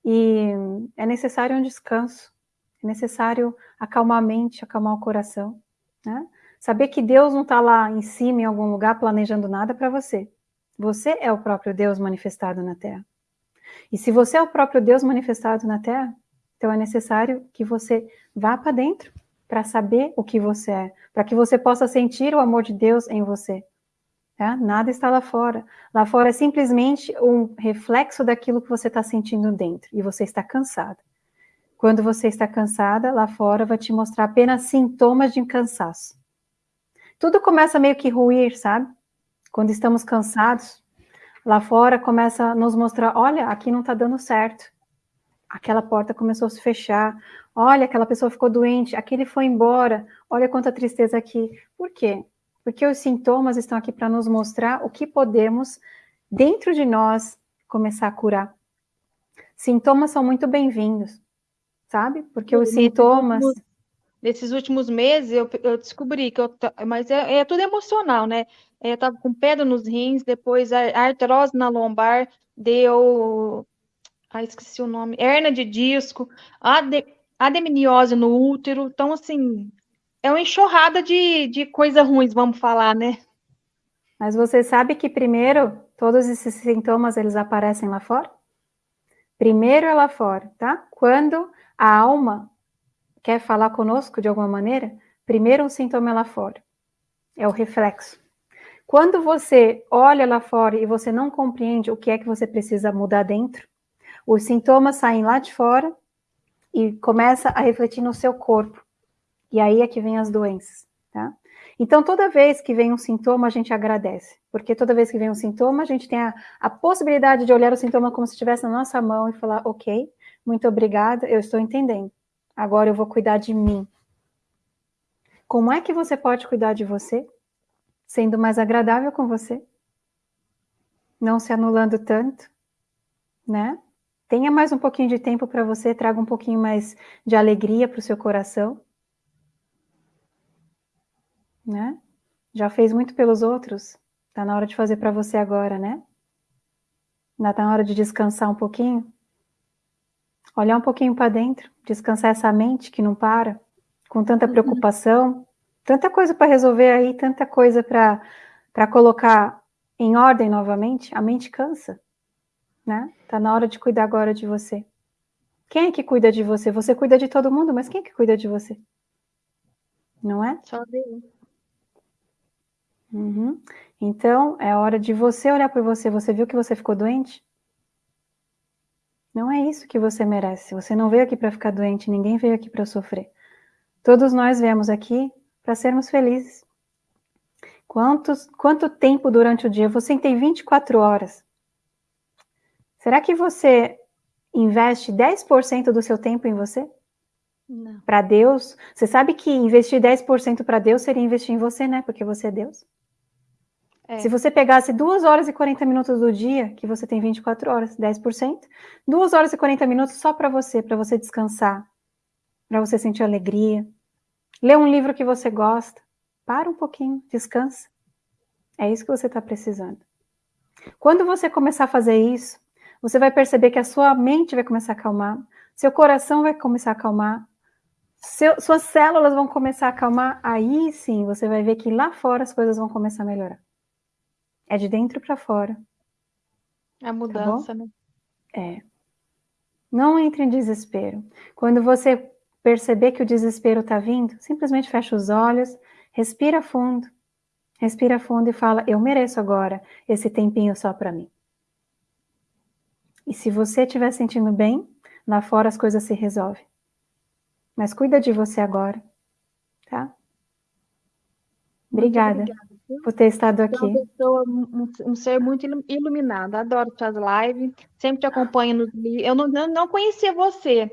e é necessário um descanso, é necessário acalmar a mente, acalmar o coração, né? Saber que Deus não está lá em cima, em algum lugar, planejando nada para você. Você é o próprio Deus manifestado na Terra. E se você é o próprio Deus manifestado na Terra, então é necessário que você vá para dentro para saber o que você é, para que você possa sentir o amor de Deus em você. Tá? Nada está lá fora. Lá fora é simplesmente um reflexo daquilo que você está sentindo dentro e você está cansada. Quando você está cansada, lá fora vai te mostrar apenas sintomas de cansaço. Tudo começa meio que ruir, sabe? Quando estamos cansados, lá fora começa a nos mostrar: olha, aqui não está dando certo aquela porta começou a se fechar, olha, aquela pessoa ficou doente, aquele foi embora, olha quanta tristeza aqui. Por quê? Porque os sintomas estão aqui para nos mostrar o que podemos, dentro de nós, começar a curar. Sintomas são muito bem-vindos, sabe? Porque os sintomas. Nesses últimos meses, eu, eu descobri que eu. Mas é, é tudo emocional, né? Eu estava com pedra nos rins, depois a artrose na lombar, deu ah, esqueci o nome, hernia de disco, ade, ademiniose no útero. Então, assim, é uma enxurrada de, de coisas ruins, vamos falar, né? Mas você sabe que primeiro todos esses sintomas eles aparecem lá fora? Primeiro é lá fora, tá? Quando a alma quer falar conosco de alguma maneira, primeiro um sintoma é lá fora. É o reflexo. Quando você olha lá fora e você não compreende o que é que você precisa mudar dentro, os sintomas saem lá de fora e começa a refletir no seu corpo. E aí é que vem as doenças, tá? Então, toda vez que vem um sintoma, a gente agradece. Porque toda vez que vem um sintoma, a gente tem a, a possibilidade de olhar o sintoma como se estivesse na nossa mão e falar, ok, muito obrigada, eu estou entendendo. Agora eu vou cuidar de mim. Como é que você pode cuidar de você? Sendo mais agradável com você? Não se anulando tanto, né? Tenha mais um pouquinho de tempo para você, traga um pouquinho mais de alegria para o seu coração. Né? Já fez muito pelos outros, está na hora de fazer para você agora, né? Ainda está na hora de descansar um pouquinho. Olhar um pouquinho para dentro, descansar essa mente que não para, com tanta uhum. preocupação, tanta coisa para resolver aí, tanta coisa para colocar em ordem novamente, a mente cansa né? Tá na hora de cuidar agora de você. Quem é que cuida de você? Você cuida de todo mundo, mas quem é que cuida de você? Não é? Só Deus. Uhum. Então, é hora de você olhar por você. Você viu que você ficou doente? Não é isso que você merece. Você não veio aqui para ficar doente, ninguém veio aqui para sofrer. Todos nós viemos aqui para sermos felizes. Quantos, quanto tempo durante o dia? Você tem 24 horas. Será que você investe 10% do seu tempo em você? Para Deus? Você sabe que investir 10% para Deus seria investir em você, né? Porque você é Deus. É. Se você pegasse 2 horas e 40 minutos do dia, que você tem 24 horas, 10%, 2 horas e 40 minutos só para você, para você descansar, para você sentir alegria. Ler um livro que você gosta. Para um pouquinho, descansa. É isso que você está precisando. Quando você começar a fazer isso, você vai perceber que a sua mente vai começar a acalmar, seu coração vai começar a acalmar, seu, suas células vão começar a acalmar, aí sim você vai ver que lá fora as coisas vão começar a melhorar. É de dentro para fora. É a mudança, tá né? É. Não entre em desespero. Quando você perceber que o desespero está vindo, simplesmente fecha os olhos, respira fundo, respira fundo e fala: Eu mereço agora esse tempinho só para mim. E se você estiver sentindo bem, lá fora as coisas se resolvem. Mas cuida de você agora, tá? Obrigada, por ter estado aqui. Uma pessoa, um, um, ser muito iluminado, adoro suas lives, sempre te acompanho nos Eu não, não conhecia você.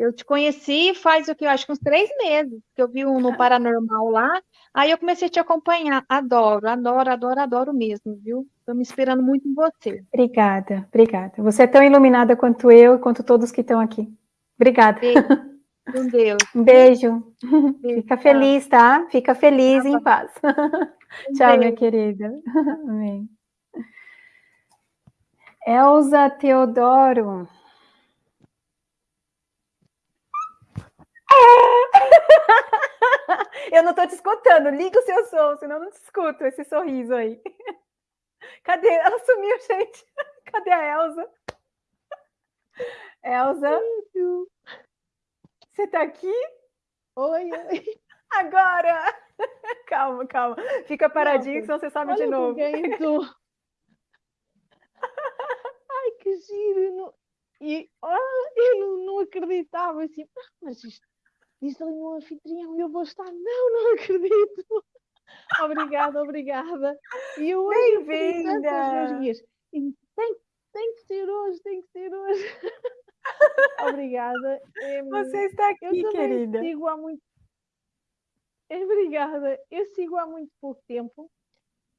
Eu te conheci faz o que? Eu acho que uns três meses, que eu vi um no Paranormal lá. Aí eu comecei a te acompanhar. Adoro, adoro, adoro, adoro mesmo, viu? Estou me esperando muito em você. Obrigada, obrigada. Você é tão iluminada quanto eu e quanto todos que estão aqui. Obrigada. Beijo. Com Deus. Um beijo. beijo. Fica feliz, tá? Fica feliz tá em paz. Um Tchau, beijo. minha querida. Amém. Elza Teodoro. Eu não estou te escutando. Liga o seu som, senão eu não te escuto esse sorriso aí. Cadê? Ela sumiu, gente. Cadê a Elza? Elza? Você está aqui? Oi, oi. Agora! Calma, calma. Fica paradinho, senão você sobe de novo. Ai, que giro! Não... E oh, eu não, não acreditava assim, ah, mas isto diz ali um anfitrião e eu vou estar. Não, não acredito. obrigada, obrigada. E eu Bem-vinda! Tem, tem que ser hoje, tem que ser hoje. obrigada. Você está aqui, eu querida. Sigo há muito... Obrigada. Eu sigo há muito pouco tempo.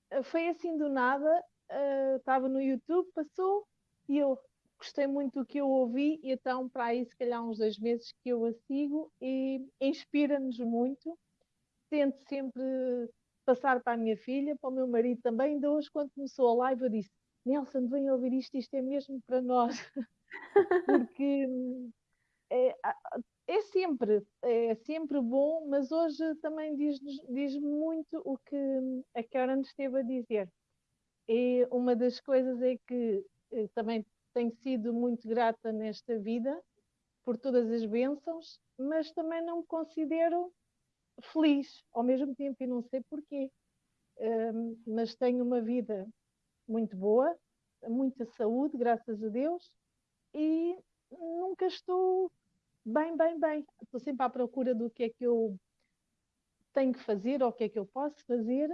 Eh, foi assim do nada. Uh, estava no YouTube, passou e eu gostei muito do que eu ouvi, e então, para aí, se calhar, uns dois meses que eu a sigo e inspira-nos muito. Tento sempre passar para a minha filha, para o meu marido também. Ainda hoje, quando começou a live, eu disse: Nelson, vem ouvir isto, isto é mesmo para nós. Porque é, é, sempre, é sempre bom, mas hoje também diz, diz muito o que a Karen esteve a dizer. E uma das coisas é que eh, também tenho sido muito grata nesta vida por todas as bênçãos, mas também não me considero feliz ao mesmo tempo e não sei porquê. Um, mas tenho uma vida muito boa, muita saúde, graças a Deus, e nunca estou bem, bem, bem. Estou sempre à procura do que é que eu tenho que fazer ou o que é que eu posso fazer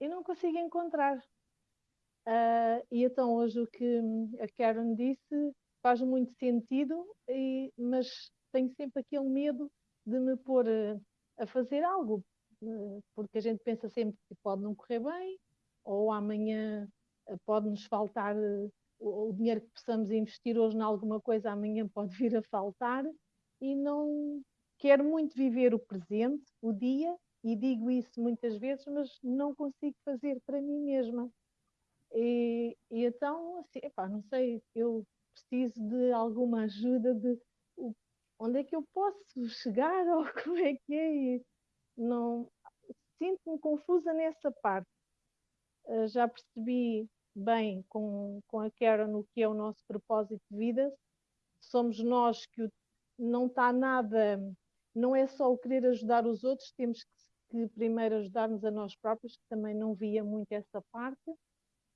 e não consigo encontrar. Uh, e então hoje o que a Karen disse faz muito sentido, e, mas tenho sempre aquele medo de me pôr a, a fazer algo, uh, porque a gente pensa sempre que pode não correr bem, ou amanhã uh, pode nos faltar o, o, dinheiro que possamos investir hoje em alguma coisa, amanhã pode vir a faltar, e não quero muito viver o presente, o dia, e digo isso muitas vezes, mas não consigo fazer para mim mesma. E, e então, assim, epá, não sei, eu preciso de alguma ajuda de onde é que eu posso chegar ou como é que é. E não sinto-me confusa nessa parte. Uh, já percebi bem com, com a Karen o que é o nosso propósito de vida. Somos nós que o, não está nada, não é só o querer ajudar os outros, temos que, que primeiro ajudar-nos a nós próprios, que também não via muito essa parte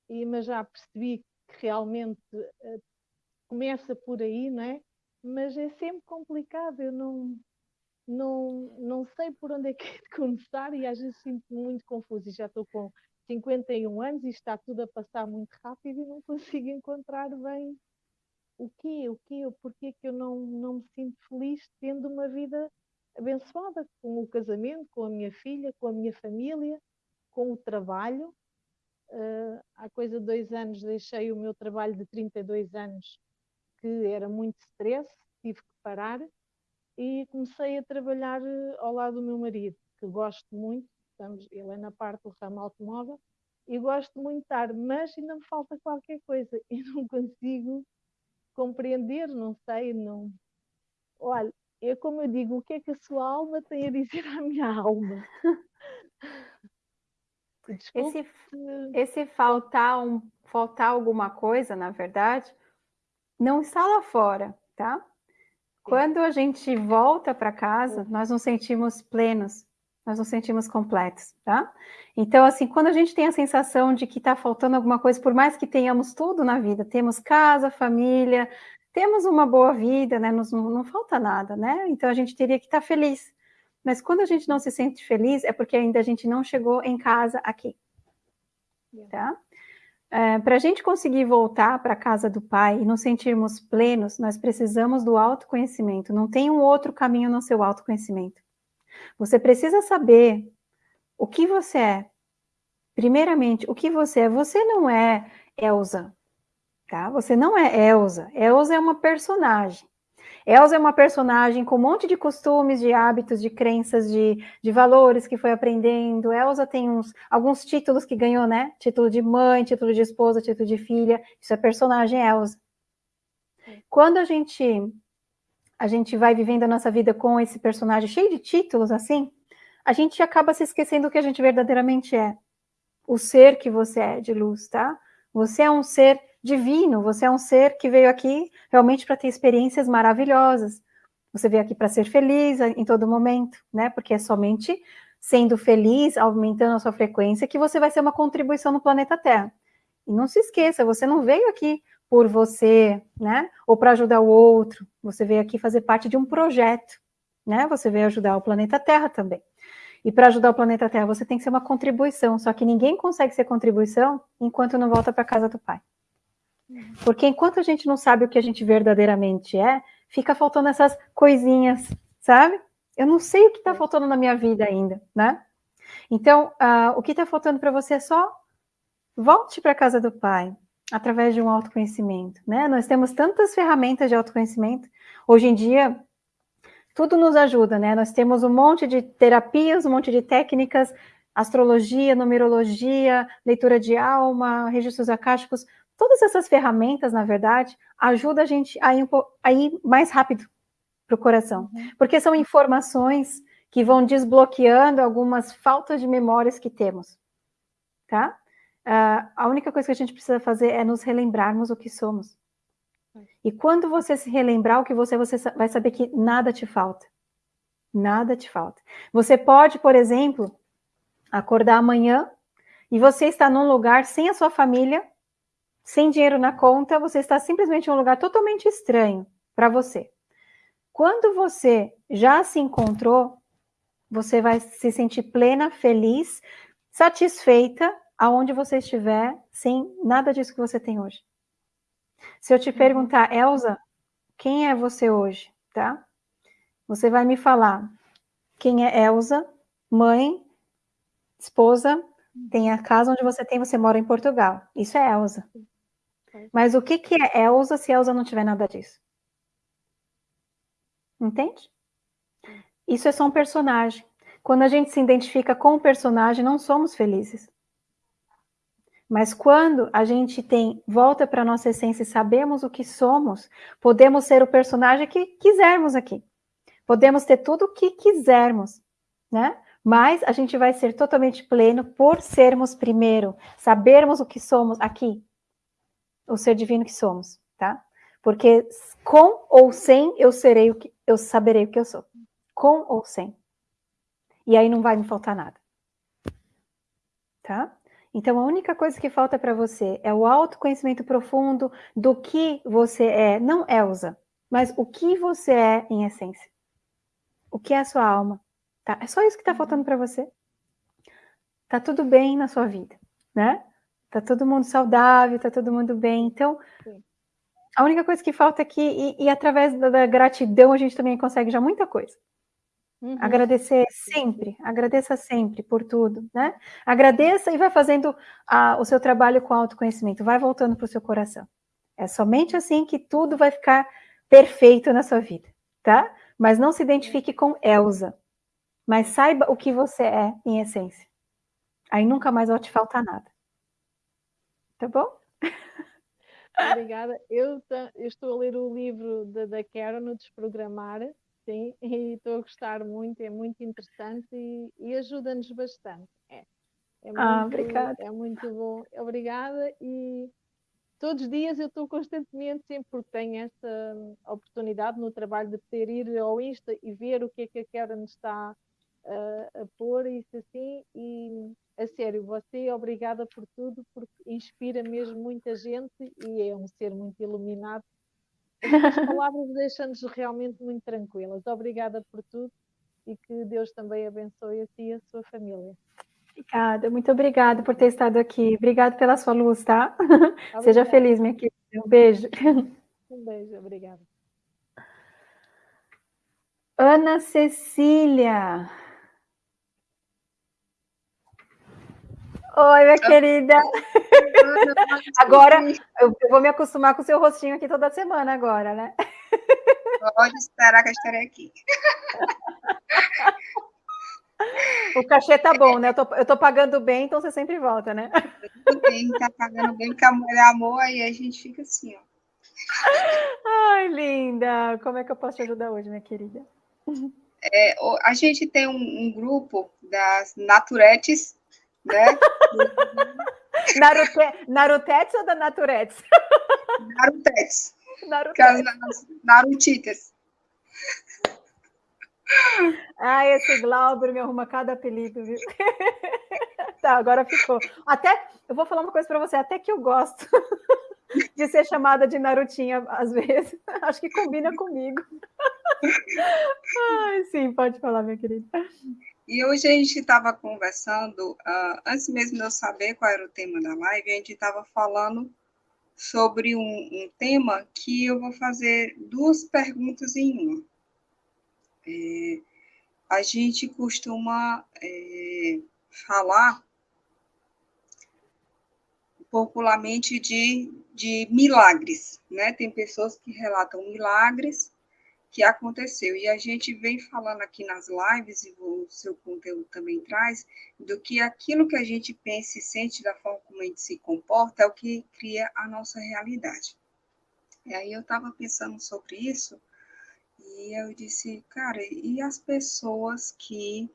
e, mas já percebi que realmente uh, começa por aí, não é? Mas é sempre complicado, eu não, não, não sei por onde é que é de começar e às vezes sinto-me muito confuso e já estou com 51 anos e está tudo a passar muito rápido e não consigo encontrar bem o quê, o quê, o porquê que eu não, não me sinto feliz tendo uma vida abençoada com o casamento, com a minha filha, com a minha família, com o trabalho, Há coisa de dois anos deixei o meu trabalho de 32 anos, que era muito stress, tive que parar e comecei a trabalhar eh, ao lado do meu marido, que gosto muito, estamos, ele é na parte do ramo automóvel, e gosto muito de estar, mas ainda me falta qualquer coisa e não consigo compreender, não sei, não. Olha, é como eu digo, o que é que a sua alma tem a dizer à minha alma? Esse, esse faltar, um, faltar alguma coisa, na verdade, não está lá fora, tá? Quando a gente volta para casa, nós nos sentimos plenos, nós nos sentimos completos, tá? Então, assim, quando a gente tem a sensação de que está faltando alguma coisa, por mais que tenhamos tudo na vida, temos casa, família, temos uma boa vida, né? Nos, não, não falta nada, né? Então, a gente teria que estar tá feliz. Mas quando a gente não se sente feliz, é porque ainda a gente não chegou em casa aqui. Tá? é, para a gente conseguir voltar para a casa do Pai e nos sentirmos plenos, nós precisamos do autoconhecimento. Não tem um outro caminho no seu autoconhecimento. Você precisa saber o que você é. Primeiramente, o que você é. Você não é Elsa, tá? Você não é Elsa. Elsa é uma personagem. Elsa é uma personagem com um monte de costumes, de hábitos, de crenças, de, de valores que foi aprendendo. Elsa tem uns, alguns títulos que ganhou, né? Título de mãe, título de esposa, título de filha. Isso é personagem Elsa. Quando a gente a gente vai vivendo a nossa vida com esse personagem cheio de títulos assim, a gente acaba se esquecendo do que a gente verdadeiramente é. O ser que você é de luz, tá? Você é um ser divino, você é um ser que veio aqui realmente para ter experiências maravilhosas. Você veio aqui para ser feliz em todo momento, né? Porque é somente sendo feliz, aumentando a sua frequência, que você vai ser uma contribuição no planeta Terra. E não se esqueça, você não veio aqui por você, né? Ou para ajudar o outro. Você veio aqui fazer parte de um projeto, né? Você veio ajudar o planeta Terra também. E para ajudar o planeta Terra, você tem que ser uma contribuição. Só que ninguém consegue ser contribuição enquanto não volta para casa do pai. Porque enquanto a gente não sabe o que a gente verdadeiramente é, fica faltando essas coisinhas, sabe? Eu não sei o que está faltando na minha vida ainda, né? Então, uh, o que está faltando para você é só volte para a casa do pai, através de um autoconhecimento, né? Nós temos tantas ferramentas de autoconhecimento. Hoje em dia, tudo nos ajuda, né? Nós temos um monte de terapias, um monte de técnicas, astrologia, numerologia, leitura de alma, registros acásticos, Todas essas ferramentas, na verdade, ajudam a gente a ir, a ir mais rápido para o coração, uhum. porque são informações que vão desbloqueando algumas faltas de memórias que temos, tá? Uh, a única coisa que a gente precisa fazer é nos relembrarmos o que somos. E quando você se relembrar o que você, você vai saber que nada te falta. Nada te falta. Você pode, por exemplo, acordar amanhã e você está num lugar sem a sua família, sem dinheiro na conta, você está simplesmente em um lugar totalmente estranho para você. Quando você já se encontrou, você vai se sentir plena, feliz, satisfeita aonde você estiver, sem nada disso que você tem hoje. Se eu te uhum. perguntar, Elsa, quem é você hoje, tá? Você vai me falar quem é Elsa, mãe, esposa, tem a casa onde você tem, você mora em Portugal. Isso é Elsa. Mas o que, que é Elsa se Elsa não tiver nada disso? Entende? Isso é só um personagem. Quando a gente se identifica com o personagem, não somos felizes. Mas quando a gente tem volta para nossa essência e sabemos o que somos, podemos ser o personagem que quisermos aqui. Podemos ter tudo o que quisermos, né? Mas a gente vai ser totalmente pleno por sermos primeiro, sabermos o que somos aqui, o ser divino que somos, tá? Porque com ou sem eu serei o que eu saberei o que eu sou. Com ou sem. E aí não vai me faltar nada. Tá? Então a única coisa que falta para você é o autoconhecimento profundo do que você é, não Elsa, mas o que você é em essência. O que é a sua alma, tá? É só isso que está faltando para você. Tá tudo bem na sua vida, né? Tá todo mundo saudável, tá todo mundo bem. Então, Sim. a única coisa que falta aqui, e, e através da, da, gratidão, a gente também consegue já muita coisa. Uhum. Agradecer sempre, agradeça sempre por tudo, né? Agradeça e vai fazendo a, o seu trabalho com autoconhecimento, vai voltando para o seu coração. É somente assim que tudo vai ficar perfeito na sua vida, tá? Mas não se identifique com Elsa, mas saiba o que você é em essência. Aí nunca mais vai te faltar nada. Tá bom? Obrigada. Eu, eu, estou a ler o livro da, da Karen, no Desprogramar, sim, e estou a gostar muito, é muito interessante e, e ajuda-nos bastante. É, é ah, muito, ah, obrigada. É muito bom. Obrigada e todos os dias eu estou constantemente, sempre porque tenho esta oportunidade no trabalho de poder ir ao Insta e ver o que é que a Karen está uh, a pôr, isso assim, e a sério, você obrigada por tudo, porque inspira mesmo muita gente e é um ser muito iluminado. As palavras deixam-nos realmente muito tranquilas. Obrigada por tudo e que Deus também abençoe a ti e a sua família. Obrigada, muito obrigada por ter estado aqui. Obrigada pela sua luz, tá? Obrigada. Seja feliz, minha querida. Um beijo. Um beijo, obrigada. Ana Cecília. Oi, minha querida. Agora eu vou me acostumar com o seu rostinho aqui toda semana agora, né? Pode esperar que eu estarei aqui. O cachê tá bom, né? Eu tô, eu tô pagando bem, então você sempre volta, né? Tudo bem, tá pagando bem, porque amor é amor, aí a gente fica assim, ó. Ai, linda! Como é que eu posso te ajudar hoje, minha querida? É, a gente tem um, um grupo das naturetes, né? Narute, narutetes ou da naturetes? Narutetes. Narutetes. Narutitas. Ah, esse Glauber me arruma cada apelido, viu? tá, agora ficou. Até, eu vou falar uma coisa para você, até que eu gosto de ser chamada de Narutinha às vezes. Acho que combina comigo. Ai, sim, pode falar, minha querida. E hoje a gente estava conversando, uh, antes mesmo de eu saber qual era o tema da live, a gente estava falando sobre um, um, tema que eu vou fazer duas perguntas em uma. É, a gente costuma é, falar popularmente de, de milagres, né? Tem pessoas que relatam milagres que aconteceu. E a gente vem falando aqui nas lives, e o seu conteúdo também traz, do que aquilo que a gente pensa e sente da forma como a gente se comporta é o que cria a nossa realidade. E aí eu estava pensando sobre isso, e eu disse, cara, e as pessoas que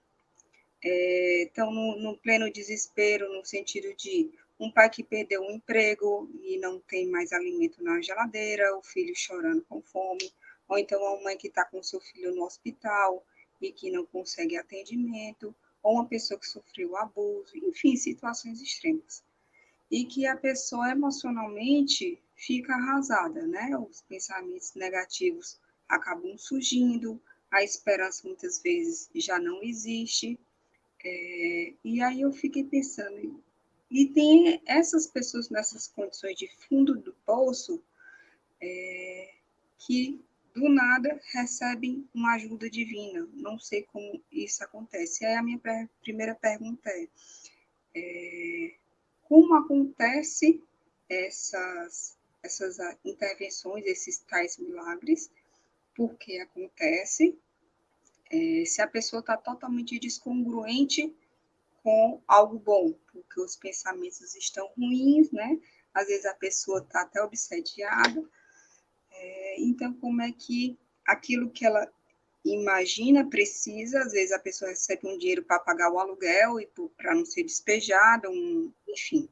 estão é, no, no pleno desespero, no sentido de um pai que perdeu um emprego e não tem mais alimento na geladeira, o filho chorando com fome, ou então uma mãe que está com seu filho no hospital e que não consegue atendimento, ou uma pessoa que sofreu abuso, enfim, situações extremas. E que a pessoa emocionalmente fica arrasada, né? Os pensamentos negativos acabam surgindo, a esperança muitas vezes já não existe. É, e aí eu fiquei pensando, e tem essas pessoas nessas condições de fundo do poço é, que do nada recebem uma ajuda divina. Não sei como isso acontece. Aí a minha primeira pergunta é, é como acontece essas, essas intervenções, esses tais milagres, por que acontece, é, se a pessoa está totalmente descongruente com algo bom, porque os pensamentos estão ruins, né? Às vezes a pessoa está até obsediada, é, então, como é que aquilo que ela imagina precisa, às vezes a pessoa recebe um dinheiro para pagar o aluguel e para não ser despejada, um, enfim.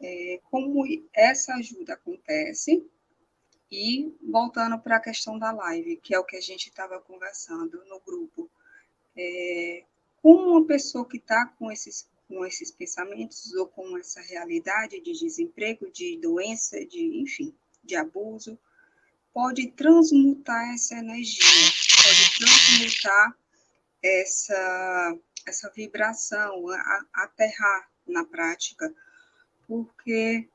É, como essa ajuda acontece, e voltando para a questão da live, que é o que a gente estava conversando no grupo, é, como uma pessoa que está com esses, com esses pensamentos ou com essa realidade de desemprego, de doença, de enfim, de abuso, pode transmutar essa energia, pode transmutar essa, essa vibração, aterrar na prática, porque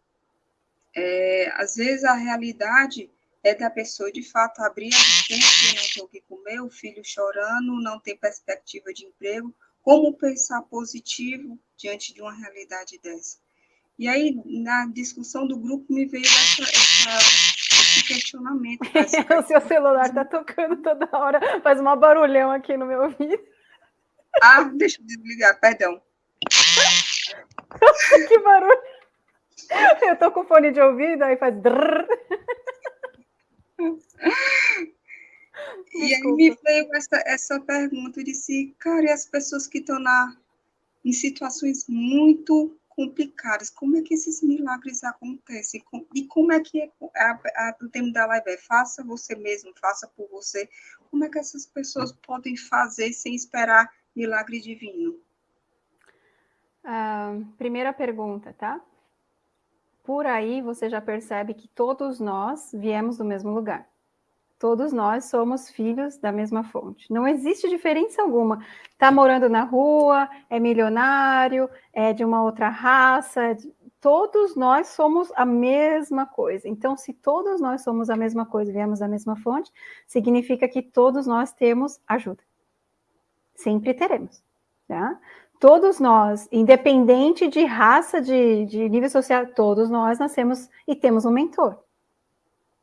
é, às vezes a realidade é da pessoa de fato abrir a dispensa, não tem o que comer, o filho chorando, não tem perspectiva de emprego. Como pensar positivo diante de uma realidade dessa? E aí, na discussão do grupo, me veio essa, essa, questionamento. o seu celular está tocando toda hora, faz um barulhão aqui no meu ouvido. Ah, deixa eu desligar, perdão. que barulho! Eu tô com fone de ouvido, aí faz. E aí me veio essa, essa pergunta, de disse, cara, e as pessoas que estão na, em situações muito complicadas, como é que esses milagres acontecem? E como é que é, o tema da live é faça você mesmo, faça por você. Como é que essas pessoas podem fazer sem esperar milagre divino? Uh, primeira pergunta, tá? Por aí você já percebe que todos nós viemos do mesmo lugar Todos nós somos filhos da mesma fonte. Não existe diferença alguma. Está morando na rua, é milionário, é de uma outra raça. É de... Todos nós somos a mesma coisa. Então, se todos nós somos a mesma coisa, viemos da mesma fonte, significa que todos nós temos ajuda. Sempre teremos. Tá? Todos nós, independente de raça, de, de nível social, todos nós nascemos e temos um mentor.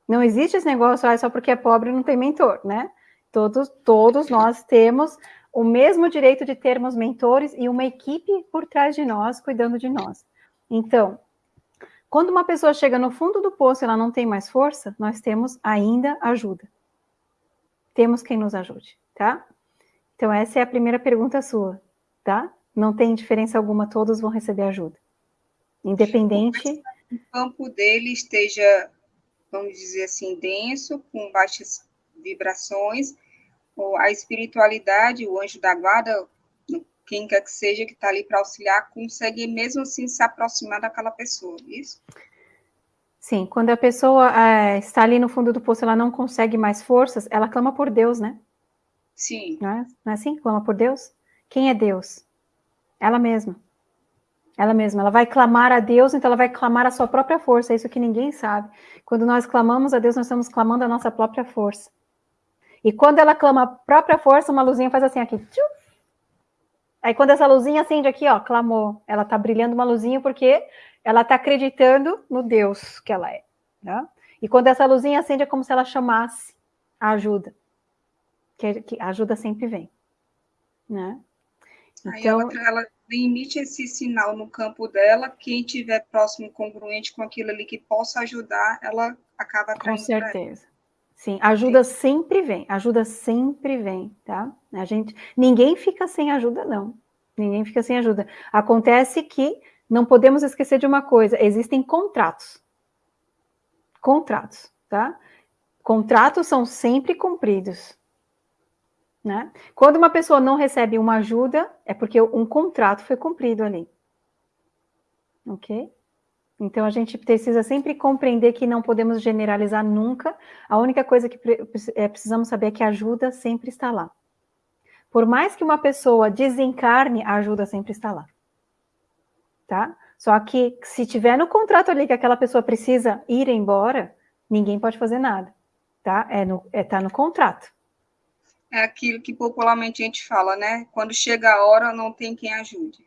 Não existe esse negócio, ah, só porque é pobre não tem mentor, né? Todos, todos nós temos o mesmo direito de termos mentores e uma equipe por trás de nós, cuidando de nós. Então, quando uma pessoa chega no fundo do poço e ela não tem mais força, nós temos ainda ajuda. Temos quem nos ajude, tá? Então, essa é a primeira pergunta sua, tá? Não tem diferença alguma, todos vão receber ajuda. Independente. O campo dele esteja vamos dizer assim, denso, com baixas vibrações, ou a espiritualidade, o anjo da guarda, quem quer que seja que está ali para auxiliar, consegue mesmo assim se aproximar daquela pessoa, isso? Sim, quando a pessoa é, está ali no fundo do poço, ela não consegue mais forças, ela clama por Deus, né? Sim. Não é, não é assim? Clama por Deus? Quem é Deus? Ela mesma. Ela mesma, ela vai clamar a Deus, então ela vai clamar a sua própria força, é isso que ninguém sabe. Quando nós clamamos a Deus, nós estamos clamando a nossa própria força. E quando ela clama a própria força, uma luzinha faz assim aqui. Tchum. Aí quando essa luzinha acende aqui, ó, clamou. Ela tá brilhando uma luzinha porque ela tá acreditando no Deus que ela é. Né? E quando essa luzinha acende, é como se ela chamasse a ajuda. Que, que a ajuda sempre vem. Né? Então, Aí ela, ela emite esse sinal no campo dela, quem tiver próximo congruente com aquilo ali que possa ajudar, ela acaba Com certeza. Sim, ajuda Sim. sempre vem, ajuda sempre vem, tá? A gente, ninguém fica sem ajuda, não. Ninguém fica sem ajuda. Acontece que não podemos esquecer de uma coisa: existem contratos. Contratos, tá? Contratos são sempre cumpridos. Né? Quando uma pessoa não recebe uma ajuda, é porque um contrato foi cumprido ali. Ok? Então a gente precisa sempre compreender que não podemos generalizar nunca. A única coisa que é, precisamos saber é que a ajuda sempre está lá. Por mais que uma pessoa desencarne, a ajuda sempre está lá. Tá? Só que se tiver no contrato ali que aquela pessoa precisa ir embora, ninguém pode fazer nada. Tá? É no, é, tá no contrato é aquilo que popularmente a gente fala, né? Quando chega a hora, não tem quem ajude.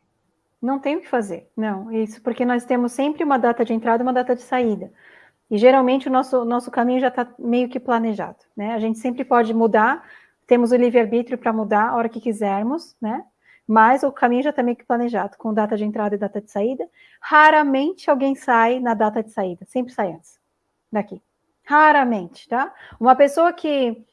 Não tem o que fazer, não. Isso porque nós temos sempre uma data de entrada e uma data de saída. E geralmente o nosso, nosso caminho já está meio que planejado, né? A gente sempre pode mudar, temos o livre-arbítrio para mudar a hora que quisermos, né? Mas o caminho já está meio que planejado, com data de entrada e data de saída. Raramente alguém sai na data de saída, sempre sai antes daqui. Raramente, tá? Uma pessoa que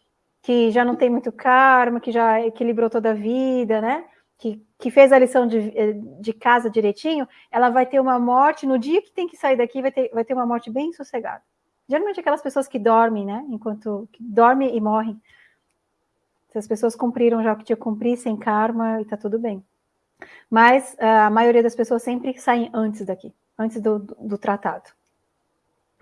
que já não tem muito karma, que já equilibrou toda a vida, né? Que, que fez a lição de, eh, de casa direitinho, ela vai ter uma morte, no dia que tem que sair daqui, vai ter, vai ter uma morte bem sossegada. Geralmente aquelas pessoas que dormem, né? Enquanto dormem e morrem. As pessoas cumpriram já o que tinha que cumprir, sem karma, e tá tudo bem. Mas a maioria das pessoas sempre saem antes daqui, antes do, do, do tratado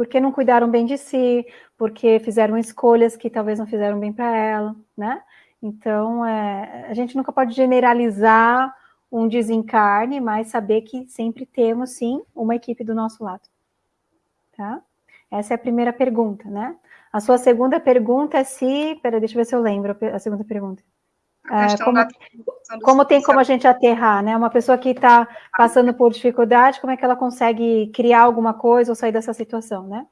porque não cuidaram bem de si, porque fizeram escolhas que talvez não fizeram bem para ela, né? Então, é, a gente nunca pode generalizar um desencarne, mas saber que sempre temos, sim, uma equipe do nosso lado, tá? Essa é a primeira pergunta, né? A sua segunda pergunta é se... Peraí, deixa eu ver se eu lembro a segunda pergunta. É, como, como tem como a gente aterrar, né? Uma pessoa que está passando por dificuldade, como é que ela consegue criar alguma coisa ou sair dessa situação, né?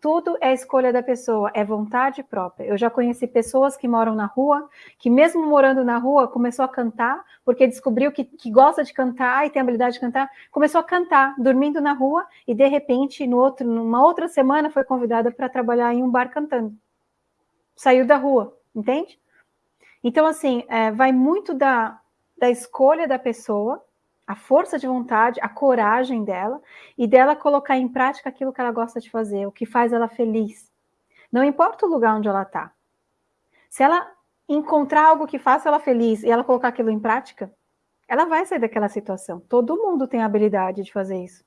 Tudo é escolha da pessoa, é vontade própria. Eu já conheci pessoas que moram na rua, que mesmo morando na rua, começou a cantar, porque descobriu que, que gosta de cantar e tem habilidade de cantar, começou a cantar, dormindo na rua, e de repente, no outro, numa outra semana, foi convidada para trabalhar em um bar cantando. Saiu da rua, entende? Então, assim, é, vai muito da, da escolha da pessoa, a força de vontade, a coragem dela, e dela colocar em prática aquilo que ela gosta de fazer, o que faz ela feliz. Não importa o lugar onde ela está. Se ela encontrar algo que faça ela feliz e ela colocar aquilo em prática, ela vai sair daquela situação. Todo mundo tem a habilidade de fazer isso.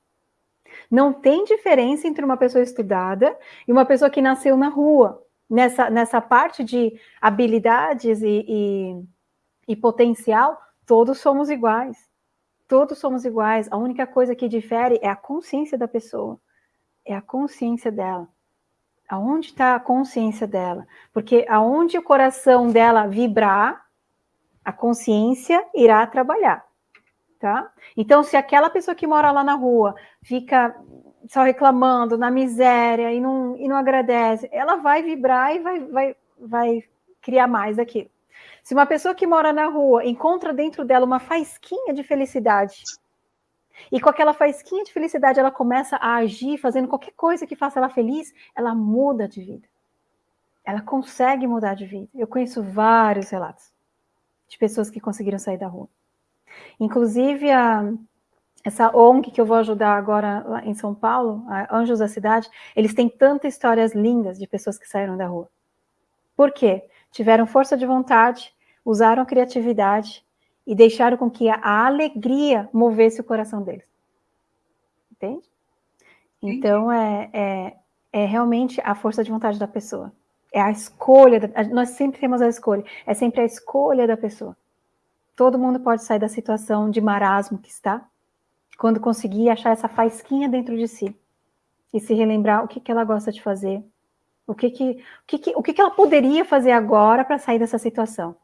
Não tem diferença entre uma pessoa estudada e uma pessoa que nasceu na rua. Nessa, nessa parte de habilidades e, e, e potencial, todos somos iguais. Todos somos iguais. A única coisa que difere é a consciência da pessoa. É a consciência dela. Aonde está a consciência dela? Porque aonde o coração dela vibrar, a consciência irá trabalhar, tá? Então, se aquela pessoa que mora lá na rua fica só reclamando, na miséria e não, e não agradece, ela vai vibrar e vai, vai, vai criar mais daquilo. Se uma pessoa que mora na rua encontra dentro dela uma faisquinha de felicidade, e com aquela faisquinha de felicidade ela começa a agir, fazendo qualquer coisa que faça ela feliz, ela muda de vida. Ela consegue mudar de vida. Eu conheço vários relatos de pessoas que conseguiram sair da rua. Inclusive, a, essa ONG que eu vou ajudar agora em São Paulo, Anjos da Cidade, eles têm tantas histórias lindas de pessoas que saíram da rua. Por quê? Tiveram força de vontade, usaram a criatividade e deixaram com que a alegria movesse o coração deles. Entende? Então, é, é, é realmente a força de vontade da pessoa. É a escolha, da, nós sempre temos a escolha, é sempre a escolha da pessoa. Todo mundo pode sair da situação de marasmo que está, quando conseguir achar essa faisquinha dentro de si e se relembrar o que, que ela gosta de fazer, o que que, o que, que, o que, que ela poderia fazer agora para sair dessa situação,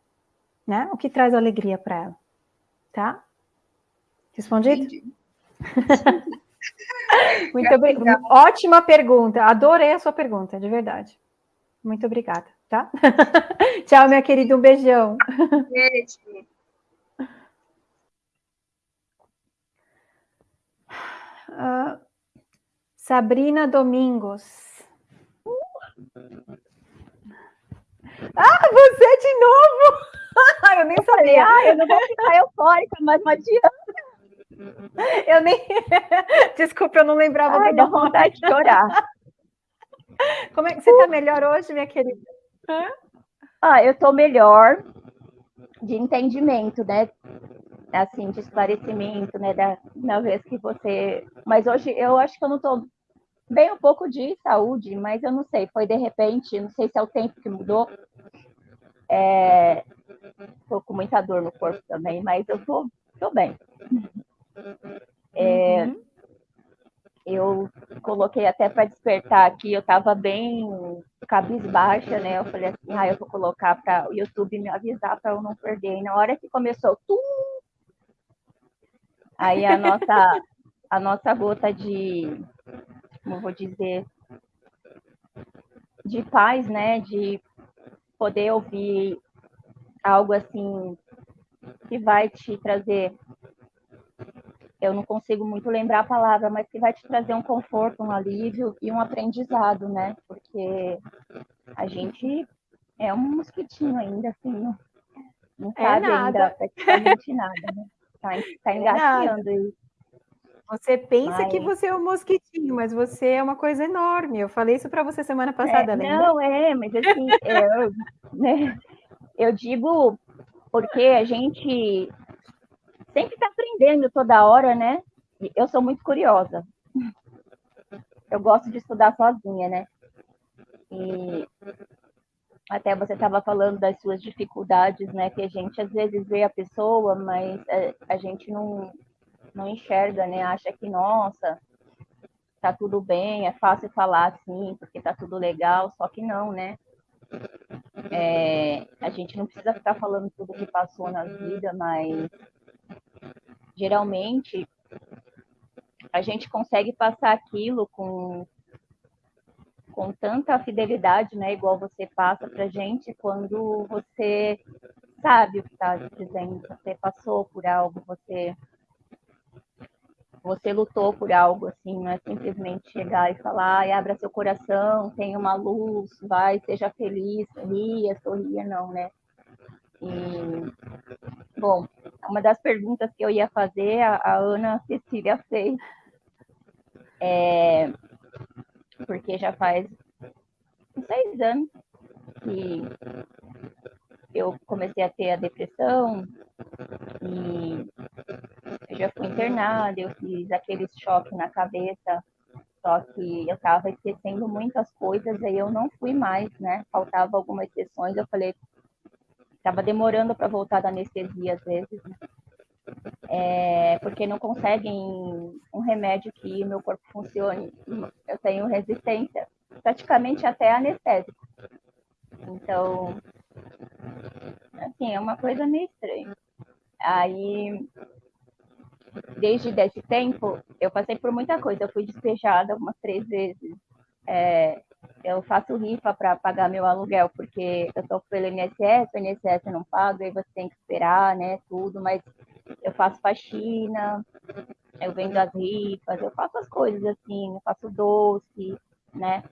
né? O que traz alegria para ela, tá? Respondido? Muito obrigada. Ótima pergunta. Adorei a sua pergunta, de verdade. Muito obrigada, tá? Tchau, minha querida. Um beijão. Beijo. Uh, Sabrina Domingos. Ah, você de novo! eu nem sabia. Ah, eu não vou ficar eufórica, mas não adianta. Eu nem. Desculpa, eu não lembrava Ai, do vontade de chorar. Como é que você está melhor hoje, minha querida? Ah, eu estou melhor de entendimento, né? Assim, de esclarecimento, né, da, na vez que você... Mas hoje eu acho que eu não estou bem um pouco de saúde, mas eu não sei, foi de repente, não sei se é o tempo que mudou. É, tô com muita dor no corpo também, mas eu tô, tô bem. É, uhum. Eu coloquei até para despertar aqui, eu estava bem cabisbaixa, né? Eu falei assim, ah, eu vou colocar para o YouTube me avisar para eu não perder. E na hora que começou, tum, Aí a nossa, a nossa gota de, como vou dizer, de paz, né? De poder ouvir algo assim que vai te trazer. Eu não consigo muito lembrar a palavra, mas que vai te trazer um conforto, um alívio e um aprendizado, né? Porque a gente é um mosquitinho ainda, assim, não, não é sabe nada. ainda praticamente nada, né? Tá, tá é engateando aí. Você pensa que você é um mosquitinho, mas você é uma coisa enorme. Eu falei isso para você semana passada, é, lembra? Não, é, mas assim, eu, né, eu digo porque a gente sempre está aprendendo toda hora, né? Eu sou muito curiosa. Eu gosto de estudar sozinha, né? E até você estava falando das suas dificuldades, né? Que a gente às vezes vê a pessoa, mas é, a gente não, não enxerga, né? Acha que, nossa, tá tudo bem, é fácil falar assim, porque tá tudo legal, só que não, né? É, a gente não precisa ficar falando tudo que passou na vida, mas geralmente a gente consegue passar aquilo com com tanta fidelidade, né? Igual você passa para gente quando você sabe o que está dizendo, você passou por algo, você você lutou por algo, assim, não é simplesmente chegar e falar, abra seu coração, tenha uma luz, vai, seja feliz, ria, sorria, não, né? E, bom, uma das perguntas que eu ia fazer, a, a Ana Cecília fez, é, porque já faz seis anos que eu comecei a ter a depressão e eu já fui internada, eu fiz aquele choque na cabeça Só que eu estava esquecendo muitas coisas, aí eu não fui mais, né? Faltava algumas sessões, eu falei, estava demorando para voltar da anestesia às vezes, né? É, porque não conseguem um remédio que o meu corpo funcione. Eu tenho resistência, praticamente até anestésico. Então, assim, é uma coisa meio estranha. Aí, desde esse tempo, eu passei por muita coisa. Eu fui despejada umas três vezes. É, eu faço rifa para pagar meu aluguel, porque eu estou pelo INSS, o INSS não paga, aí você tem que esperar, né, tudo, mas eu faço faxina, eu vendo as rifas, eu faço as coisas assim, eu faço doce, né,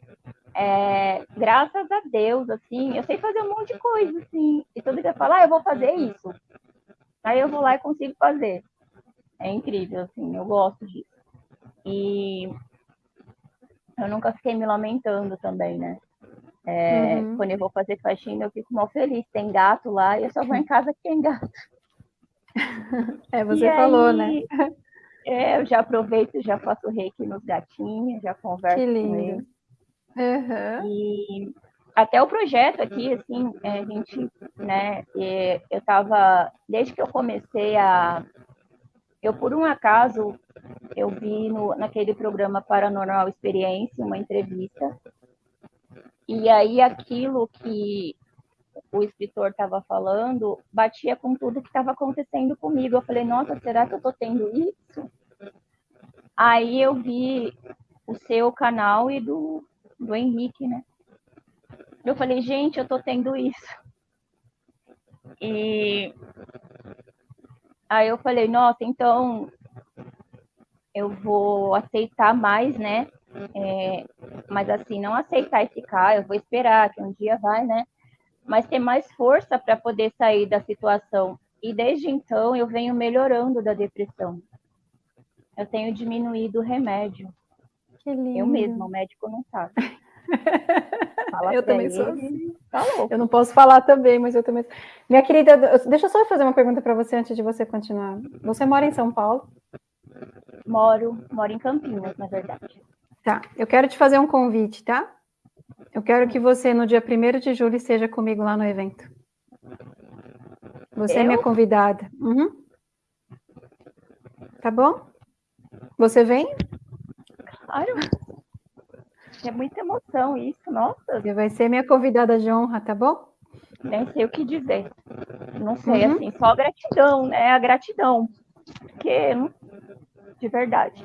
é, graças a Deus, assim, eu sei fazer um monte de coisa, assim, e todo dia fala, ah, eu vou fazer isso, aí eu vou lá e consigo fazer, é incrível, assim, eu gosto disso, e eu nunca fiquei me lamentando também, né? É, uhum. Quando eu vou fazer faxina, eu fico mal feliz. Tem gato lá e eu só vou em casa que tem gato. É, você e falou, aí, né? É, eu já aproveito, já faço reiki nos gatinhos, já converso que lindo. com eles. Uhum. E até o projeto aqui, assim, é, a gente, né, eu tava, desde que eu comecei a, eu por um acaso eu vi no, naquele programa Paranormal Experiência uma entrevista, e aí aquilo que o escritor estava falando batia com tudo que estava acontecendo comigo. Eu falei, nossa, será que eu estou tendo isso? Aí eu vi o seu canal e do, do Henrique, né? Eu falei, gente, eu estou tendo isso. E aí eu falei, nossa, então eu vou aceitar mais, né? É, mas assim, não aceitar e ficar, eu vou esperar que um dia vai, né? Mas ter mais força para poder sair da situação. E desde então eu venho melhorando da depressão. Eu tenho diminuído o remédio. Que lindo. Eu mesma, o médico não sabe. eu também ele, sou assim. Tá eu não posso falar também, mas eu também. Minha querida, deixa eu só fazer uma pergunta para você antes de você continuar. Você mora em São Paulo? Moro, moro em Campinas, na verdade. Tá, eu quero te fazer um convite, tá? Eu quero que você, no dia 1 de julho, esteja comigo lá no evento. Você eu? é minha convidada. Uhum. Tá bom? Você vem? Claro. É muita emoção isso, nossa. Você vai ser minha convidada de honra, tá bom? Nem sei o que dizer. Não sei, uhum. assim, só gratidão, né? A gratidão. Porque de verdade.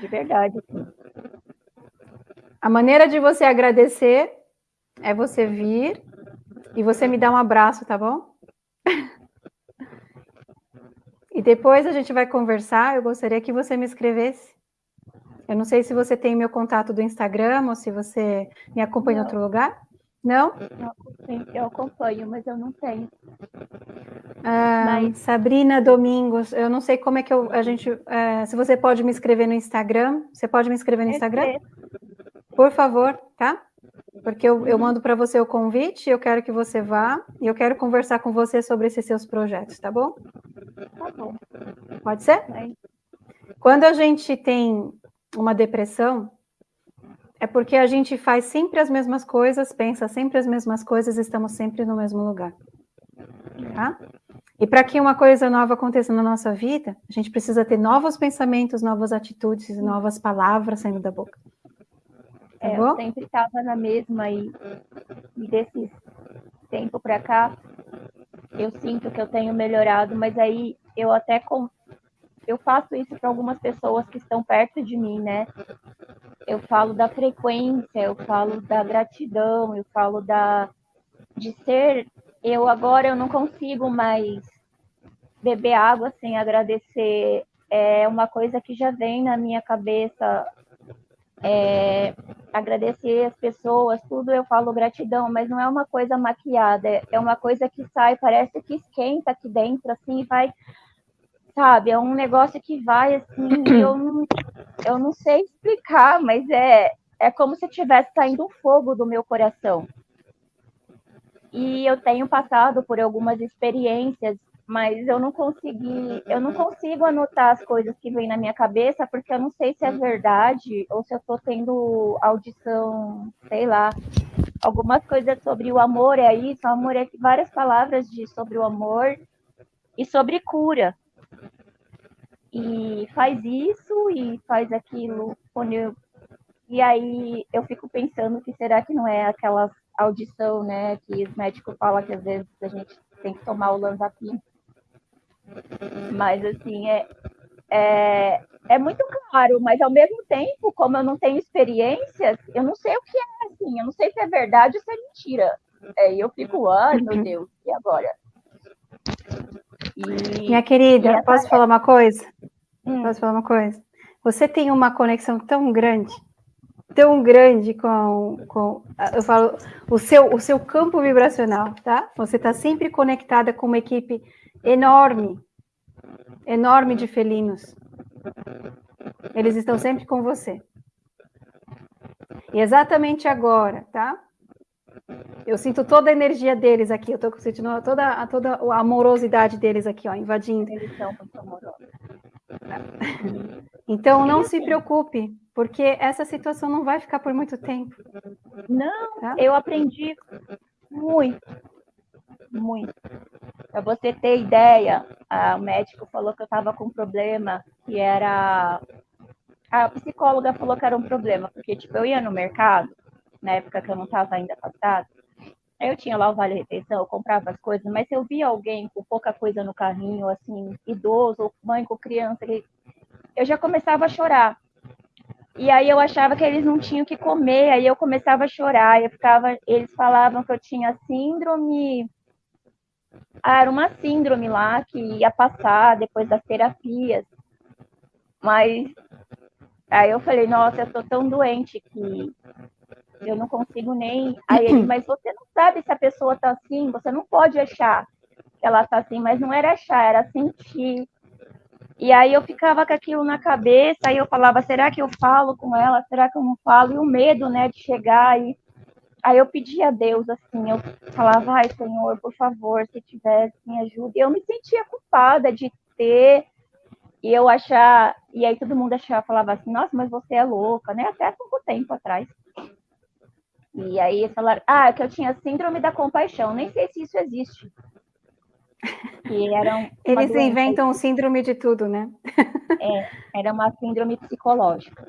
De verdade. A maneira de você agradecer é você vir e você me dar um abraço, tá bom? E depois a gente vai conversar. Eu gostaria que você me escrevesse. Eu não sei se você tem meu contato do Instagram ou se você me acompanha não. em outro lugar. Não? Eu acompanho, mas eu não tenho. Ah, mas... Sabrina Domingos, eu não sei como é que eu, a gente. É, se você pode me escrever no Instagram. Você pode me escrever no Instagram? Por favor, tá? Porque eu, eu mando para você o convite, eu quero que você vá e eu quero conversar com você sobre esses seus projetos, tá bom? Tá bom. Pode ser? Quando a gente tem uma depressão, é porque a gente faz sempre as mesmas coisas, pensa sempre as mesmas coisas, estamos sempre no mesmo lugar. Tá? E para que uma coisa nova aconteça na nossa vida, a gente precisa ter novos pensamentos, novas atitudes, novas palavras saindo da boca. Tá é, eu sempre estava na mesma e, e desse tempo para cá, eu sinto que eu tenho melhorado, mas aí eu até com, eu faço isso para algumas pessoas que estão perto de mim, né? Eu falo da frequência, eu falo da gratidão, eu falo da de ser. Eu agora eu não consigo mais beber água sem agradecer. É uma coisa que já vem na minha cabeça. É, agradecer as pessoas, tudo eu falo gratidão, mas não é uma coisa maquiada, é uma coisa que sai, parece que esquenta aqui dentro, assim, vai sabe? É um negócio que vai assim, eu não, eu não sei explicar, mas é, é como se tivesse saindo um fogo do meu coração. E eu tenho passado por algumas experiências mas eu não consegui, eu não consigo anotar as coisas que vêm na minha cabeça, porque eu não sei se é verdade ou se eu estou tendo audição, sei lá, algumas coisas sobre o amor é isso, o amor é várias palavras de sobre o amor e sobre cura. E faz isso e faz aquilo quando eu e aí eu fico pensando que será que não é aquela audição, né, que os médicos falam que às vezes a gente tem que tomar o lanzapim. Mas assim, é, é, é muito claro, mas ao mesmo tempo, como eu não tenho experiências, eu não sei o que é assim, eu não sei se é verdade ou se é mentira. É, e eu fico, ai meu uhum. Deus, e agora? E, Minha querida, posso falar uma coisa? Hum. Posso falar uma coisa? Você tem uma conexão tão grande tão grande com, com eu falo, o seu, o seu campo vibracional, tá? Você está sempre conectada com uma equipe enorme, enorme de felinos. Eles estão sempre com você. E exatamente agora, tá? Eu sinto toda a energia deles aqui, eu tô sentindo toda, toda a amorosidade deles aqui, ó, invadindo. Amorosos. Então não se preocupe, porque essa situação não vai ficar por muito tempo. Não, tá? eu aprendi muito, muito. Para você ter ideia, o médico falou que eu estava com um problema que era. A psicóloga falou que era um problema, porque tipo, eu ia no mercado, na época que eu não estava ainda casada, eu tinha lá o Vale Refeição, eu comprava as coisas, mas se eu via alguém com pouca coisa no carrinho, assim, idoso, mãe com criança, eu já começava a chorar. E aí eu achava que eles não tinham que comer, aí eu começava a chorar, eu ficava, eles falavam que eu tinha síndrome, era uma síndrome lá que ia passar depois das terapias. Mas aí eu falei, nossa, eu tô tão doente que eu não consigo nem. Aí ele, mas você não sabe se a pessoa tá assim, você não pode achar que ela tá assim, mas não era achar, era sentir. E aí eu ficava com aquilo na cabeça, aí eu falava, será que eu falo com ela? Será que eu não falo? E o medo, né, de chegar e aí eu pedia a Deus assim, eu falava, ai, Senhor, por favor, se tivesse, me ajuda. E eu me sentia culpada de ter e eu achar, e aí todo mundo achava, falava assim, nossa, mas você é louca, né? Até pouco tempo atrás. E aí falaram, ah, que eu tinha síndrome da compaixão, nem sei se isso existe. Que eram Eles inventam o síndrome de tudo, né? É, era uma síndrome psicológica.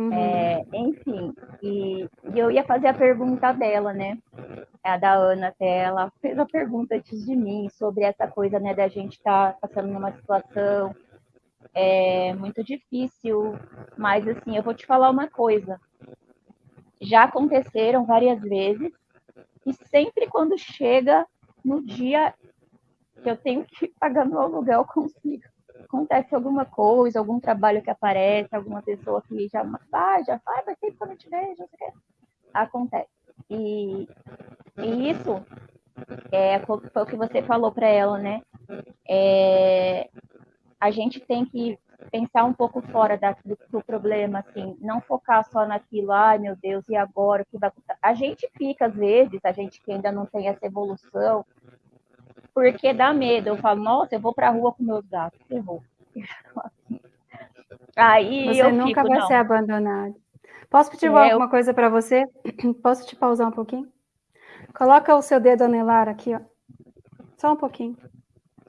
Uhum. É, enfim, e, e, eu ia fazer a pergunta dela, né? A da Ana até, ela fez a pergunta antes de mim sobre essa coisa, né, da gente estar tá passando numa situação é, muito difícil, mas assim, eu vou te falar uma coisa. Já aconteceram várias vezes, e sempre quando chega no dia que eu tenho que pagar meu aluguel consigo. Acontece alguma coisa, algum trabalho que aparece, alguma pessoa que já vai, já vai, vai ter que eu não te vejo, acontece. E, e isso é, foi o que você falou para ela, né? É, a gente tem que pensar um pouco fora da, do, do, problema, assim, não focar só naquilo, ai meu Deus, e agora o que vai acontecer? A gente fica, às vezes, a gente que ainda não tem essa evolução, porque dá medo. Eu falo, nossa, eu vou para a rua com meus gatos, ferrou. Aí você eu nunca fico, vai não. ser abandonado. Posso pedir é, alguma eu... coisa para você? Posso te pausar um pouquinho? Coloca o seu dedo anelar aqui, ó. Só um pouquinho.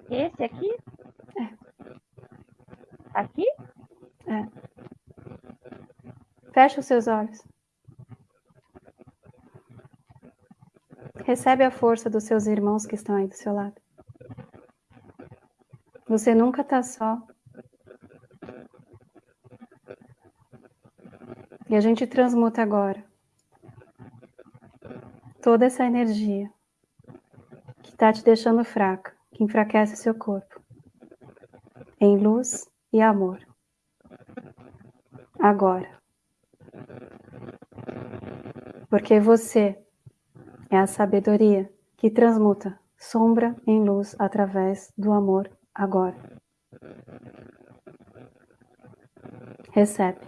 Esse aqui? É. Aqui? É. Fecha os seus olhos. Recebe a força dos seus irmãos que estão aí do seu lado. Você nunca está só. E a gente transmuta agora toda essa energia que está te deixando fraca, que enfraquece seu corpo, em luz e amor. Agora. Porque você é a sabedoria que transmuta sombra em luz através do amor agora. Recebe.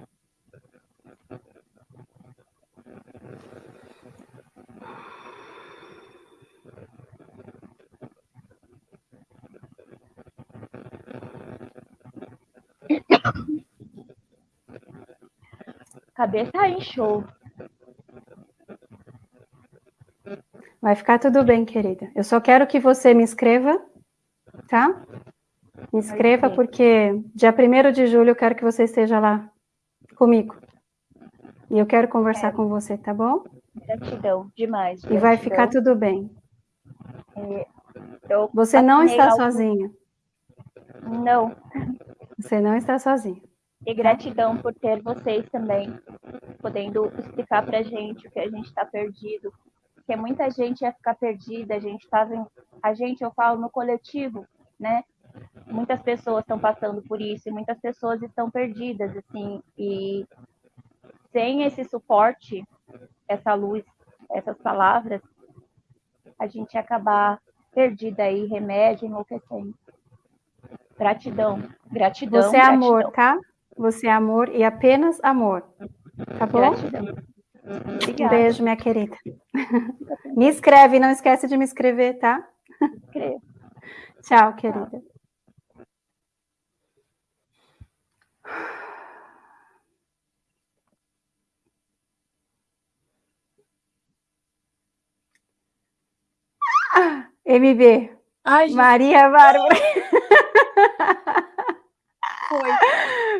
Cabeça em show. Vai ficar tudo bem, querida. Eu só quero que você me inscreva, tá? Me inscreva, porque dia 1 de julho eu quero que você esteja lá comigo. E eu quero conversar com você, tá bom? Gratidão, demais. Gratidão. E vai ficar tudo bem. É, você não está algo... sozinha. Não. Você não está sozinha. E gratidão por ter vocês também, podendo explicar pra gente o que a gente está perdido. Porque muita gente ia ficar perdida, a gente estava. A gente, eu falo no coletivo, né? Muitas pessoas estão passando por isso e muitas pessoas estão perdidas, assim. E sem esse suporte, essa luz, essas palavras, a gente ia acabar perdida aí, remédio, enlouquecendo. Gratidão, gratidão. Você é gratidão. amor, tá? Você é amor e apenas amor. Tá bom? Gratidão. Obrigada. Um beijo, minha querida. Me escreve, não esquece de me escrever, tá? Escreve. Tchau, querida. MB. Ai. Maria Bárbara. Foi.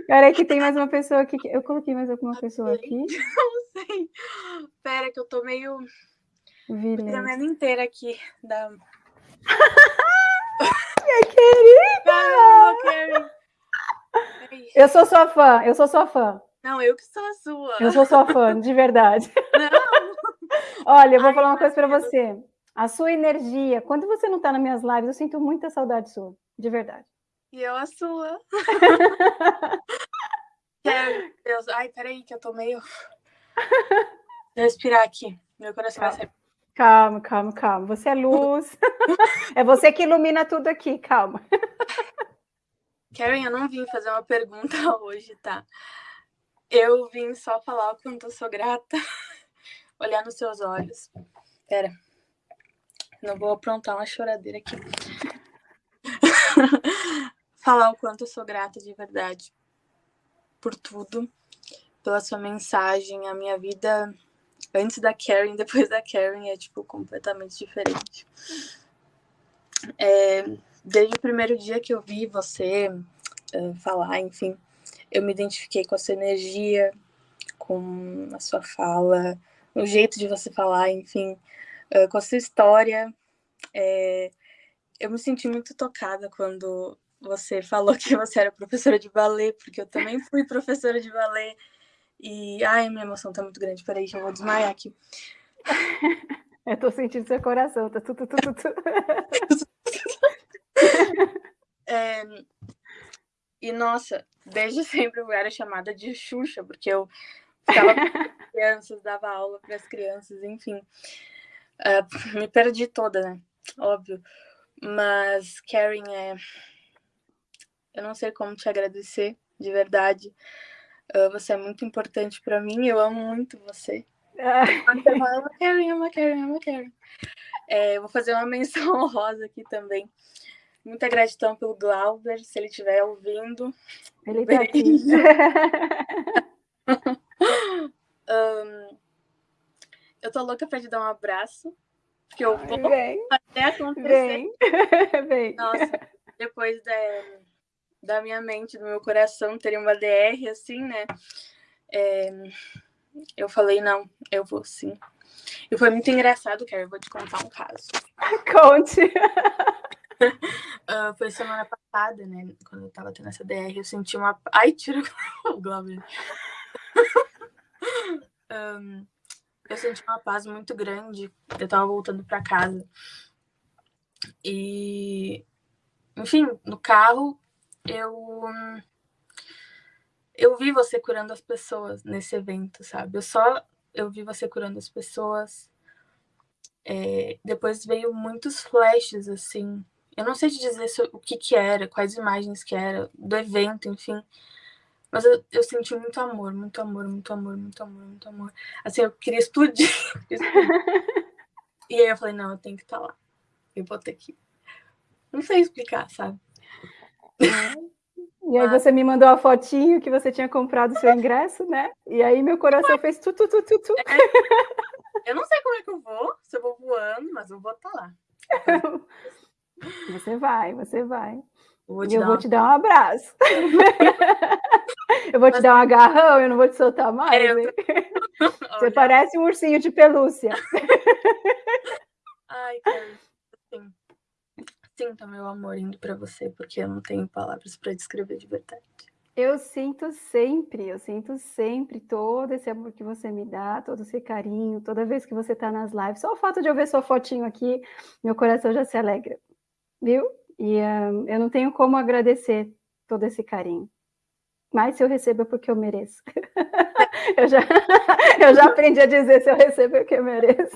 Peraí que tem mais uma pessoa aqui. Eu coloquei mais alguma pessoa aqui? Sei. Pera que eu tô meio Vilene. tremendo inteira aqui. Da... Minha querida! Caramba, Karen. Ai. Eu sou sua fã, eu sou sua fã. Não, eu que sou a sua. Eu sou sua fã, de verdade. Não. Olha, eu vou Ai, falar uma coisa para você. A sua energia, quando você não tá nas minhas lives, eu sinto muita saudade sua, de verdade. E eu a sua. Deus. Ai, peraí, que eu tô meio. Vou respirar aqui. Meu coração vai sair. Calma, calma, calma. Você é luz. é você que ilumina tudo aqui, calma. Karen, eu não vim fazer uma pergunta hoje, tá? Eu vim só falar o quanto eu sou grata, olhar nos seus olhos. Pera, não vou aprontar uma choradeira aqui. falar o quanto eu sou grata de verdade por tudo, pela sua mensagem. A minha vida antes da Karen, depois da Karen é tipo completamente diferente. É, desde o primeiro dia que eu vi você uh, falar, enfim, eu me identifiquei com a sua energia, com a sua fala, o jeito de você falar, enfim, uh, com a sua história. É, eu me senti muito tocada quando você falou que você era professora de balé, porque eu também fui professora de balé. E, ai, minha emoção tá muito grande. Peraí, que eu vou desmaiar aqui. Eu tô sentindo seu coração, tá tudo, tudo, tudo. É, e, nossa, desde sempre eu era chamada de Xuxa, porque eu ficava com crianças, dava aula para as crianças, enfim. Uh, me perdi toda, né? Óbvio. Mas, Karen, é... eu não sei como te agradecer, de verdade. Você é muito importante para mim, eu amo muito você. Eu amo a Karen, amo a Karen, amo a Karen. É, vou fazer uma menção honrosa aqui também. Muita gratidão pelo Glauber, se ele estiver ouvindo. Ele tá aqui. um, eu tô louca pra te dar um abraço, porque eu vou Vem, até acontecer. vem, vem. Nossa, depois da, da minha mente, do meu coração, teria uma DR, assim, né? É, eu falei, não, eu vou sim. E foi muito engraçado, Carol, eu vou te contar um caso. Conte. Uh, foi semana passada, né? Quando eu tava tendo essa DR, eu senti uma. Ai, tira o Glauber. um, eu senti uma paz muito grande. Eu tava voltando para casa. E. Enfim, no carro, eu. Eu vi você curando as pessoas nesse evento, sabe? Eu só. Eu vi você curando as pessoas. É, depois veio muitos flashes, assim, eu não sei te dizer o que que era, quais imagens que era, do evento, enfim. Mas eu, eu senti muito amor, muito amor, muito amor, muito amor, muito amor. Assim, eu queria explodir. e aí eu falei, não, eu tenho que estar lá. Eu vou ter que. Não sei explicar, sabe? E aí você me mandou a fotinho que você tinha comprado o seu ingresso, né? E aí meu coração fez tu, tu, tu, tu, tu. É, eu não sei como é que eu vou, se eu vou voando, mas eu vou estar tá lá. Você vai, você vai. Eu e eu vou te dar um abraço. eu vou te dar um agarrão, eu não vou te soltar mais. É. Você Olha. parece um ursinho de pelúcia. Ai, cara. Sinta meu amor indo para você, porque eu não tenho palavras para descrever de verdade. Eu sinto sempre, eu sinto sempre todo esse amor que você me dá, todo esse carinho, toda vez que você está nas lives. Só o fato de eu ver sua fotinho aqui, meu coração já se alegra, viu? E um, eu não tenho como agradecer todo esse carinho. Mas se eu recebo é porque eu mereço. eu, já, eu já aprendi a dizer se eu recebo é porque eu mereço.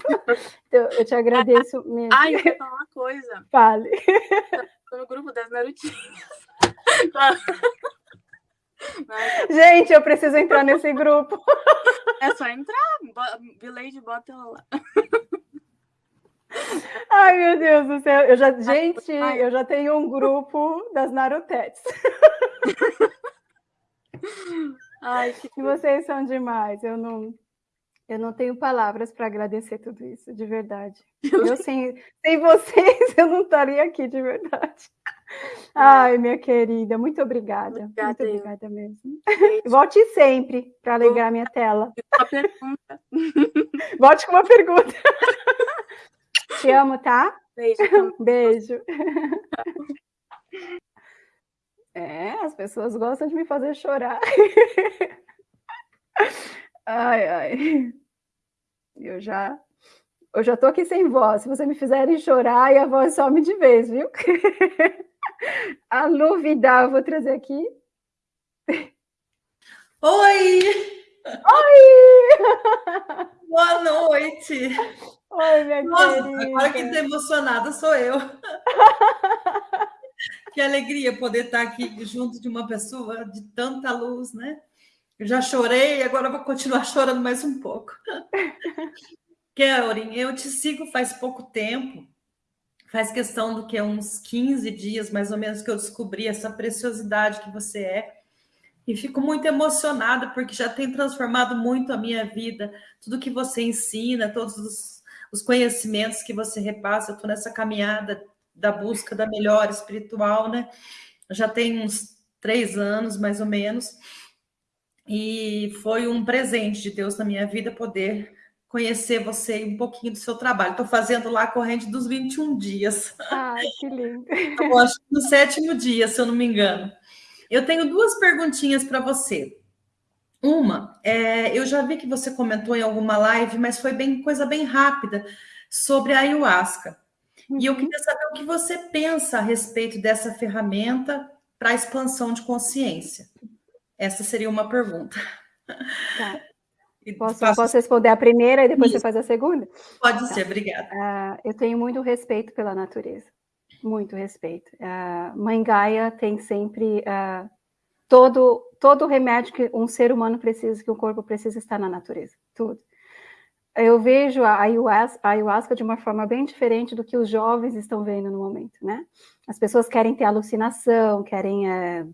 Então, eu te agradeço mesmo. Ai, eu vou falar uma coisa. Fale. Estou no grupo das Narutinhas. Gente, eu preciso entrar nesse grupo. É só entrar. Vileide, bota ela lá. Ai, meu Deus do céu. Eu já, gente, eu já tenho um grupo das Narutetes. Ai, que... vocês são demais. Eu não, eu não tenho palavras para agradecer tudo isso, de verdade. Eu sem, sem vocês, eu não estaria aqui, de verdade. Ai, minha querida, muito obrigada. obrigada muito obrigada mesmo. Beijo. Volte sempre para alegrar minha tela. Uma pergunta. Volte com uma pergunta. Te amo, tá? Beijo. Beijo. É, as pessoas gostam de me fazer chorar. Ai, ai. Eu já eu já tô aqui sem voz. Se vocês me fizerem chorar, e a voz some de vez, viu? a Lu Vidal, eu vou trazer aqui. Oi! Oi! Boa noite! Oi, minha Nossa, querida. agora quem está emocionada sou eu. Que alegria poder estar aqui junto de uma pessoa de tanta luz, né? Eu já chorei, agora vou continuar chorando mais um pouco. Kelrin, eu te sigo faz pouco tempo, faz questão do que uns 15 dias, mais ou menos, que eu descobri essa preciosidade que você é. E fico muito emocionada, porque já tem transformado muito a minha vida, tudo que você ensina, todos os, os conhecimentos que você repassa. Eu estou nessa caminhada da busca da melhor espiritual, né? Já tem uns três anos, mais ou menos. E foi um presente de Deus na minha vida poder conhecer você e um pouquinho do seu trabalho. Estou fazendo lá a corrente dos 21 dias. Ai, que lindo. Eu acho que no sétimo dia, se eu não me engano. Eu tenho duas perguntinhas para você. Uma, é, eu já vi que você comentou em alguma live, mas foi bem coisa bem rápida sobre a ayahuasca. Uhum. E eu uhum. queria saber o que você pensa a respeito dessa ferramenta para a expansão de consciência. Essa seria uma pergunta. Tá. Posso, faço... posso, responder a primeira e depois Isso. você faz a segunda? Pode tá. ser, obrigada. Uh, eu tenho muito respeito pela natureza, muito respeito. Uh, Mãe Gaia tem sempre uh, todo todo remédio que um ser humano precisa, que o corpo precisa estar na natureza, tudo. Eu vejo a ayahuasca, a ayahuasca de uma forma bem diferente do que os jovens estão vendo no momento, né? As pessoas querem ter alucinação, querem é,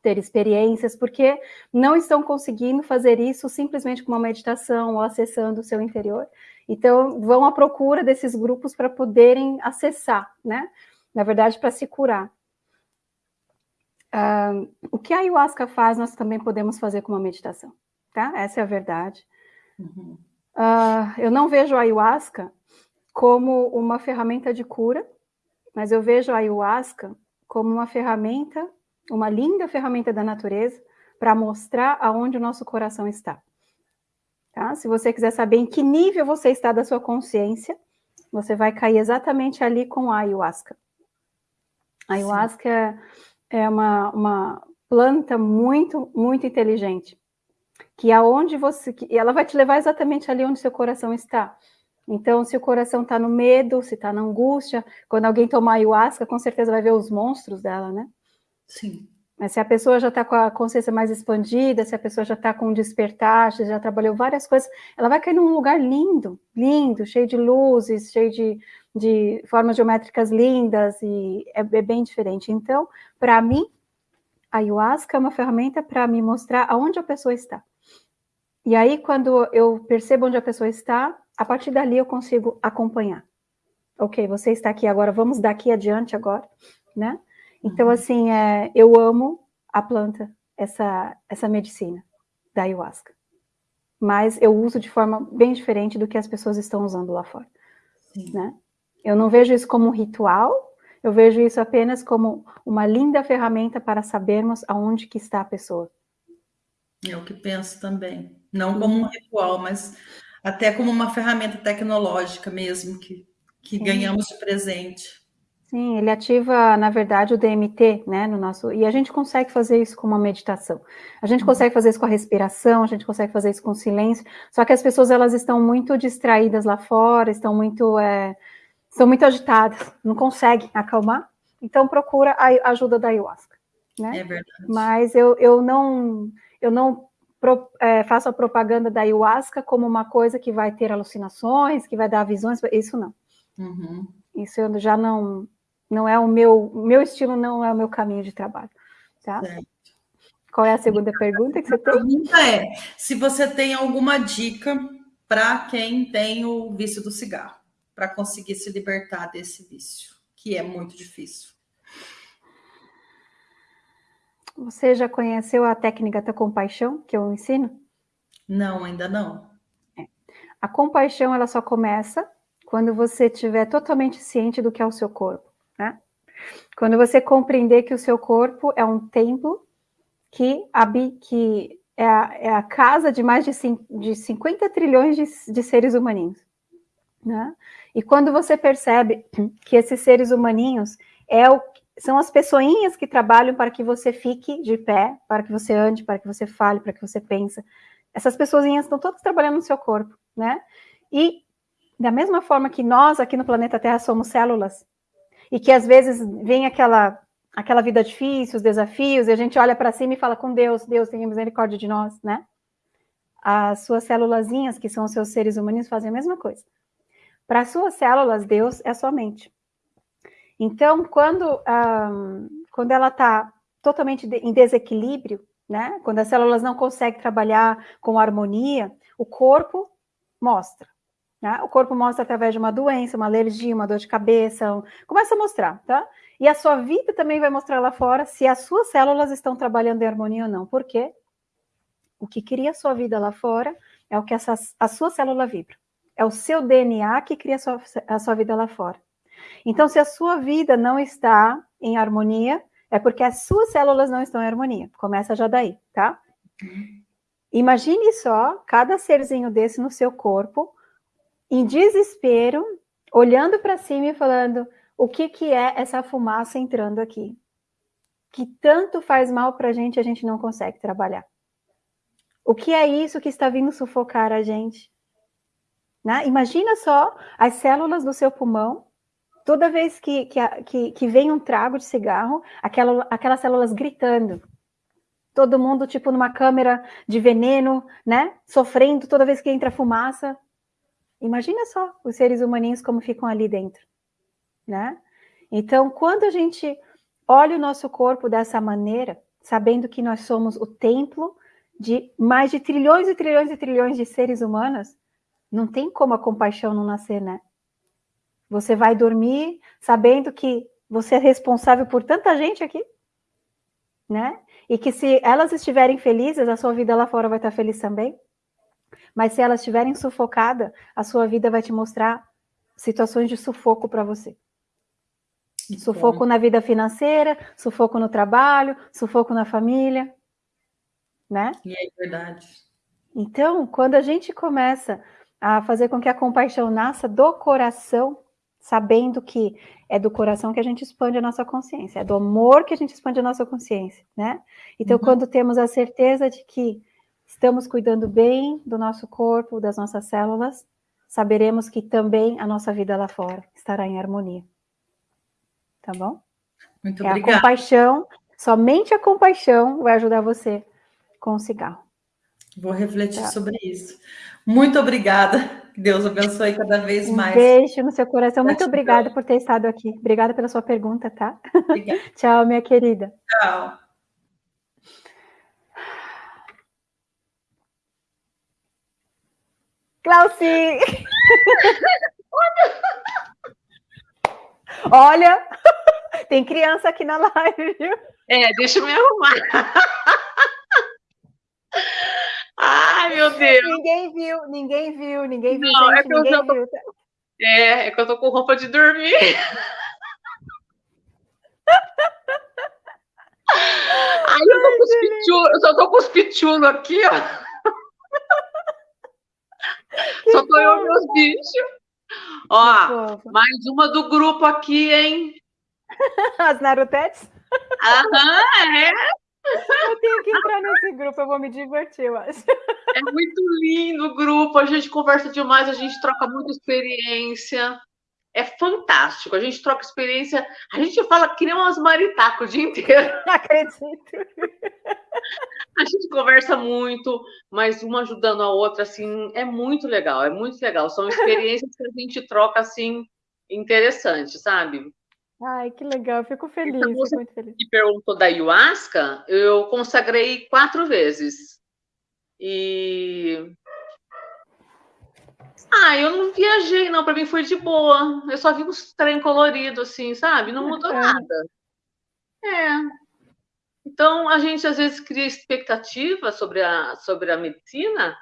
ter experiências, porque não estão conseguindo fazer isso simplesmente com uma meditação ou acessando o seu interior. Então, vão à procura desses grupos para poderem acessar, né? Na verdade, para se curar. Uh, o que a ayahuasca faz, nós também podemos fazer com uma meditação, tá? Essa é a verdade. Uhum. Uh, eu não vejo a ayahuasca como uma ferramenta de cura, mas eu vejo a ayahuasca como uma ferramenta uma linda ferramenta da natureza para mostrar aonde o nosso coração está. Tá? Se você quiser saber em que nível você está da sua consciência, você vai cair exatamente ali com a ayahuasca. A ayahuasca é uma, uma planta muito, muito inteligente, que aonde você, que ela vai te levar exatamente ali onde seu coração está. Então, se o coração está no medo, se está na angústia, quando alguém tomar ayahuasca, com certeza vai ver os monstros dela, né? Sim. Mas se a pessoa já está com a consciência mais expandida, se a pessoa já está com um despertar, se já trabalhou várias coisas, ela vai cair num lugar lindo, lindo, cheio de luzes, cheio de, de formas geométricas lindas, e é, é bem diferente. Então, para mim, A ayahuasca é uma ferramenta para me mostrar aonde a pessoa está. E aí, quando eu percebo onde a pessoa está, a partir dali eu consigo acompanhar. Ok, você está aqui agora, vamos daqui adiante agora, né? Então, uhum. assim, é, eu amo a planta, essa, essa medicina da ayahuasca. Mas eu uso de forma bem diferente do que as pessoas estão usando lá fora. Sim. Né? Eu não vejo isso como um ritual, eu vejo isso apenas como uma linda ferramenta para sabermos aonde que está a pessoa. É o que penso também. Não como um ritual, mas até como uma ferramenta tecnológica mesmo, que, que ganhamos de presente. Sim, ele ativa, na verdade, o DMT, né, no nosso... E a gente consegue fazer isso com uma meditação. A gente uhum. consegue fazer isso com a respiração, a gente consegue fazer isso com o silêncio, só que as pessoas, elas estão muito distraídas lá fora, estão muito... É, estão muito agitadas, não conseguem acalmar, então procura a ajuda da ayahuasca, né? É verdade. Mas eu, eu não... Eu não pro, é, faço a propaganda da ayahuasca como uma coisa que vai ter alucinações, que vai dar visões, isso não. Uhum. Isso eu já não, não é o meu, meu estilo não é o meu caminho de trabalho, tá? Certo. Qual é a segunda pergunta que você tem? A pergunta é se você tem alguma dica para quem tem o vício do cigarro, para conseguir se libertar desse vício, que é muito difícil. Você já conheceu a técnica da compaixão que eu ensino? Não, ainda não. É. A compaixão ela só começa quando você estiver totalmente ciente do que é o seu corpo. Né? Quando você compreender que o seu corpo é um templo que, que é, a, é a casa de mais de, de 50 trilhões de, de seres humaninhos. Né? E quando você percebe que esses seres humaninhos é o, são as pessoinhas que trabalham para que você fique de pé, para que você ande, para que você fale, para que você pense. Essas pessoinhas estão todas trabalhando no seu corpo, né? E da mesma forma que nós aqui no planeta Terra somos células, e que às vezes vem aquela aquela vida difícil, os desafios, e a gente olha para cima e fala com Deus, Deus tenha misericórdia de nós, né? As suas célulazinhas, que são os seus seres humanos, fazem a mesma coisa. Para as suas células, Deus é a sua mente. Então, quando, um, quando ela está totalmente em desequilíbrio, né? Quando as células não conseguem trabalhar com harmonia, o corpo mostra. Né? O corpo mostra através de uma doença, uma alergia, uma dor de cabeça, começa a mostrar, tá? E a sua vida também vai mostrar lá fora se as suas células estão trabalhando em harmonia ou não. Por quê? O que cria a sua vida lá fora é o que essa, a sua célula vibra. É o seu DNA que cria a sua, a sua vida lá fora. Então, se a sua vida não está em harmonia, é porque as suas células não estão em harmonia. Começa já daí, tá? Imagine só cada serzinho desse no seu corpo em desespero, olhando para cima e falando: o que, que é essa fumaça entrando aqui? Que tanto faz mal para a gente, a gente não consegue trabalhar. O que é isso que está vindo sufocar a gente? Né? Imagina só as células do seu pulmão, toda vez que, que, que, que vem um trago de cigarro, aquela, aquelas células gritando. Todo mundo, tipo, numa câmera de veneno, né? Sofrendo toda vez que entra fumaça. Imagina só os seres humaninhos como ficam ali dentro, né? Então, quando a gente olha o nosso corpo dessa maneira, sabendo que nós somos o templo de mais de trilhões e trilhões e trilhões de seres humanos, não tem como a compaixão não nascer, né? Você vai dormir sabendo que você é responsável por tanta gente aqui, né? E que se elas estiverem felizes, a sua vida lá fora vai estar feliz também. Mas se elas estiverem sufocadas, a sua vida vai te mostrar situações de sufoco para você. Sufoco na vida financeira, sufoco no trabalho, sufoco na família, né? E é verdade. Então, quando a gente começa a fazer com que a compaixão nasça do coração, sabendo que é do coração que a gente expande a nossa consciência, é do amor que a gente expande a nossa consciência, né? Então, uhum. quando temos a certeza de que estamos cuidando bem do nosso corpo, das nossas células, saberemos que também a nossa vida lá fora estará em harmonia. Tá bom? Muito é obrigada. a compaixão, somente a compaixão vai ajudar você com o cigarro. Vou refletir tá. sobre isso. Muito obrigada. Que Deus abençoe cada vez mais. Um beijo no seu coração. Muito obrigada por ter estado aqui. Obrigada pela sua pergunta, tá? Tchau, minha querida. Tchau. Glauci! Olha, tem criança aqui na live, viu? É, deixa eu me arrumar. Ai, meu Deus. Ninguém viu, ninguém viu, ninguém viu, Não, gente, é ninguém tô... viu. É, é que eu tô com roupa de dormir. Ai, eu tô com os eu só tô com os pichulos aqui, ó. Que só tô eu e meus bichos. Ó, mais uma do grupo aqui, hein? As Narutetes? Aham, é. Eu tenho que entrar nesse grupo, eu vou me divertir, eu acho. É muito lindo o grupo, a gente conversa demais, a gente troca muita experiência. É fantástico, a gente troca experiência, a gente fala que nem umas maritacos o dia inteiro. Acredito. A gente conversa muito, mas uma ajudando a outra, assim, é muito legal, é muito legal. São experiências que a gente troca, assim, interessante, sabe? Ai, que legal, fico feliz, fico muito feliz. Que perguntou da ayahuasca, eu consagrei quatro vezes. E. Ah, eu não viajei, não, para mim foi de boa. Eu só vi uns trem colorido, assim, sabe? Não mudou é. nada. É. Então, a gente às vezes cria expectativa sobre a, sobre a medicina,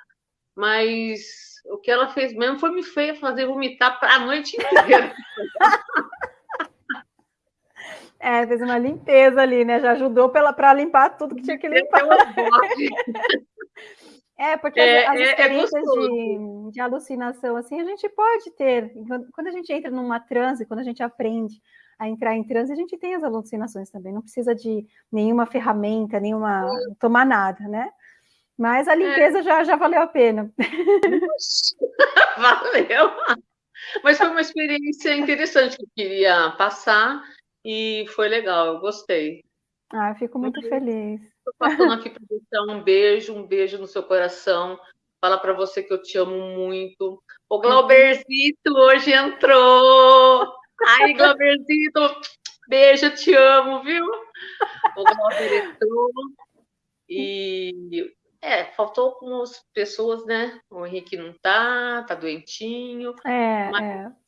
mas o que ela fez mesmo foi me fazer vomitar a noite inteira. É, fez uma limpeza ali, né? Já ajudou para limpar tudo que tinha que limpar. É, porque é, as, as é, é experiências é de, de, alucinação, assim, a gente pode ter. Quando a gente entra numa transe, quando a gente aprende a entrar em transe, a gente tem as alucinações também. Não precisa de nenhuma ferramenta, nenhuma. tomar nada, né? Mas a é. limpeza já, já valeu a pena. valeu! Mas foi uma experiência interessante que eu queria passar e foi legal, eu gostei. Ah, fico muito eu, feliz. Estou passando aqui para deixar um beijo, um beijo no seu coração. Fala para você que eu te amo muito. O Glauberzito hoje entrou. Ai, Glauberzito, beijo, eu te amo, viu? O Glauber entrou. E é, faltou algumas pessoas, né? O Henrique não tá, tá doentinho. É, mas... é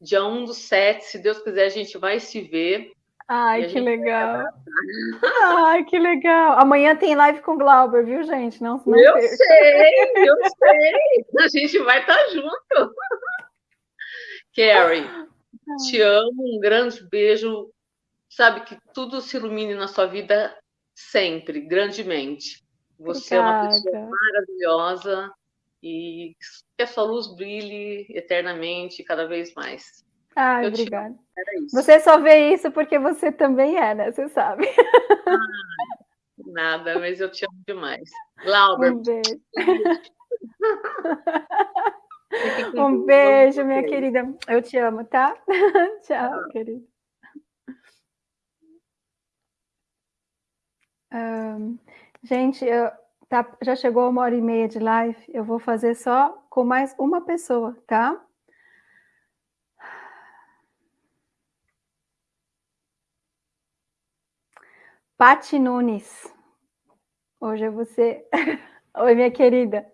dia 1 do 7, se Deus quiser, a gente vai se ver. Ai, que legal. Ai, que legal. Amanhã tem live com o Glauber, viu, gente? Não, não eu perca. sei, eu sei. A gente vai estar tá junto. Carrie, te amo, um grande beijo. Sabe que tudo se ilumine na sua vida sempre, grandemente. Você Obrigada. é uma pessoa maravilhosa e que a sua luz brilhe eternamente, cada vez mais. Ah, obrigada. Você só vê isso porque você também é, né? Você sabe. Ah, nada, mas eu te amo demais. Laura. Um beijo. um beijo, minha querida. Eu te amo, tá? Tchau, querida. Um, gente, eu, Tá, já chegou uma hora e meia de live, eu vou fazer só com mais uma pessoa, tá? Pati Nunes. Hoje é você. Oi, minha querida.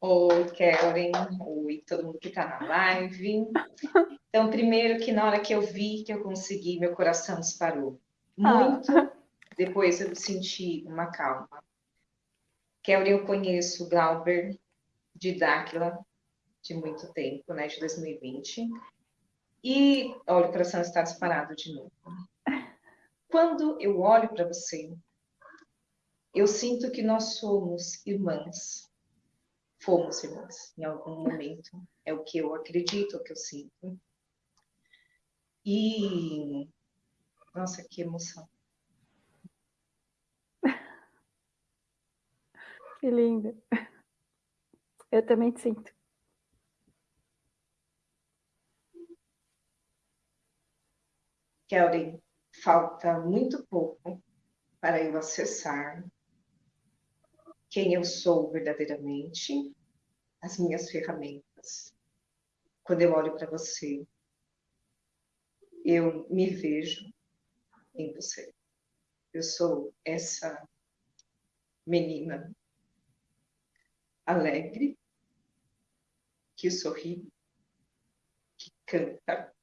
Oi, Karen. Oi, todo mundo que está na live. Então, primeiro que na hora que eu vi que eu consegui, meu coração disparou. Ah. Muito. Ah. Depois eu senti uma calma. Kelly, eu conheço Glauber de Dáquila de muito tempo, né, de 2020. E olha, o coração está disparado de novo. Quando eu olho para você, eu sinto que nós somos irmãs. Fomos irmãs em algum momento. É o que eu acredito, é o que eu sinto. E nossa, que emoção. Que linda. Eu também te sinto. Kelly, falta muito pouco para eu acessar quem eu sou verdadeiramente, as minhas ferramentas. Quando eu olho para você, eu me vejo em você. Eu sou essa menina alegre, que sorri, que canta,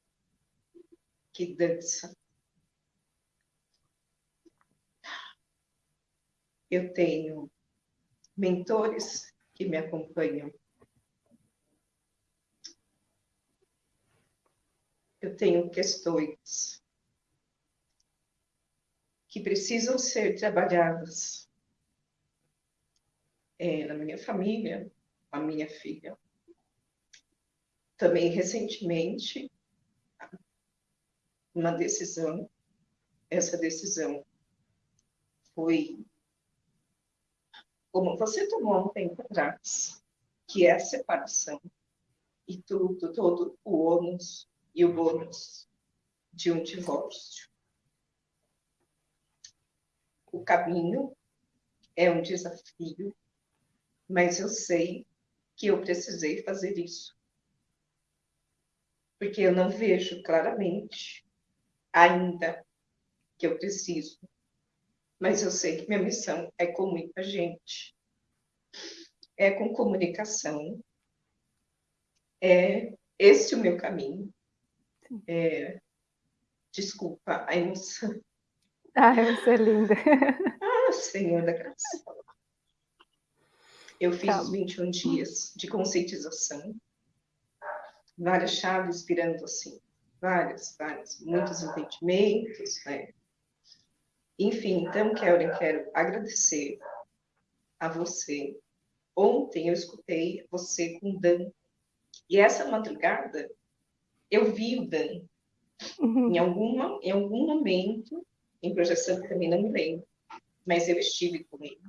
que dança. Eu tenho mentores que me acompanham. Eu tenho questões que precisam ser trabalhadas é, na minha família, a minha filha. Também recentemente, uma decisão, essa decisão foi como você tomou um tempo atrás, que é a separação e tudo, todo o ônus e o bônus de um divórcio. O caminho é um desafio, mas eu sei que eu precisei fazer isso. Porque eu não vejo claramente ainda que eu preciso. Mas eu sei que minha missão é com muita gente. É com comunicação. É esse o meu caminho. É, desculpa a emoção. Ah, você é linda. Ah, Senhor da graça. Eu fiz Calma. 21 dias de conscientização, várias chaves virando assim, várias, várias, muitos entendimentos, né? Enfim, então, Kellen, quero agradecer a você. Ontem eu escutei você com o Dan, e essa madrugada eu vi o Dan. Uhum. Em, alguma, em algum momento, em projeção que também não me lembro, mas eu estive com ele,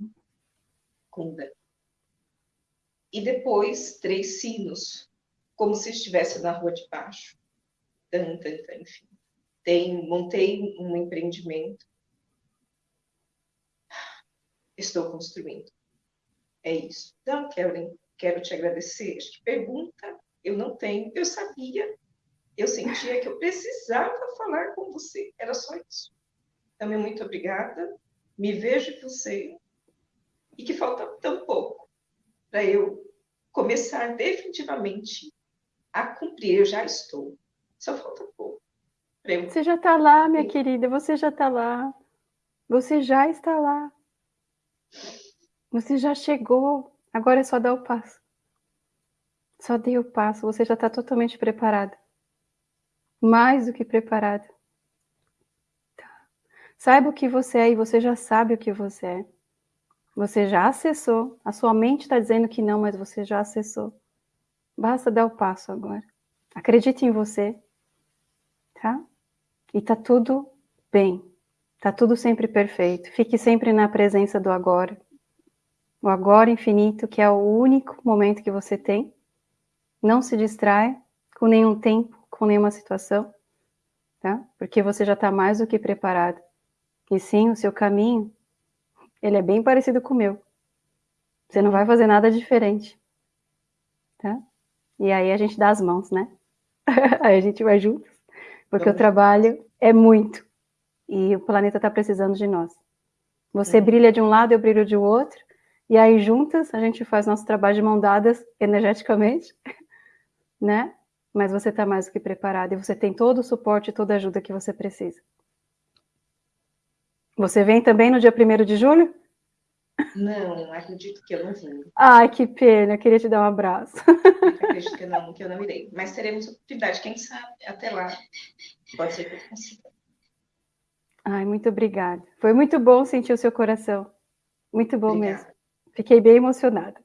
com o Dan. E depois, três sinos, como se estivesse na rua de baixo. Tan, tan, tan, enfim. Tem, montei um empreendimento. Estou construindo. É isso. Então, Kellen, quero te agradecer. Acho pergunta eu não tenho. Eu sabia, eu sentia que eu precisava falar com você. Era só isso. Também muito obrigada. Me vejo em você. E que falta tão pouco para eu começar definitivamente a cumprir. Eu já estou. Só falta pouco. Eu... Você já está lá, minha Sim. querida. Você já está lá. Você já está lá. Você já chegou. Agora é só dar o passo. Só dê o passo. Você já está totalmente preparada. Mais do que preparada. Tá. Saiba o que você é e você já sabe o que você é. Você já acessou. A sua mente está dizendo que não, mas você já acessou. Basta dar o passo agora. Acredite em você, tá? E tá tudo bem. Tá tudo sempre perfeito. Fique sempre na presença do agora. O agora infinito, que é o único momento que você tem. Não se distrai com nenhum tempo, com nenhuma situação, tá? Porque você já está mais do que preparado. E sim, o seu caminho ele é bem parecido com o meu. Você não vai fazer nada diferente. Tá? E aí a gente dá as mãos, né? aí a gente vai juntos. Porque o trabalho é muito. E o planeta está precisando de nós. Você brilha de um lado, eu brilho de outro. E aí juntas a gente faz nosso trabalho de mão dadas energeticamente, né? Mas você está mais do que preparado e você tem todo o suporte, toda a ajuda que você precisa. Você vem também no dia 1 de julho? Não, acredito que eu não vim. Ai, que pena, eu queria te dar um abraço. acredito que eu não, que eu não irei. Mas teremos oportunidade, quem sabe, até lá. Pode ser que eu consiga. Ai, muito obrigada. Foi muito bom sentir o seu coração. Muito bom obrigada. mesmo. Fiquei bem emocionada.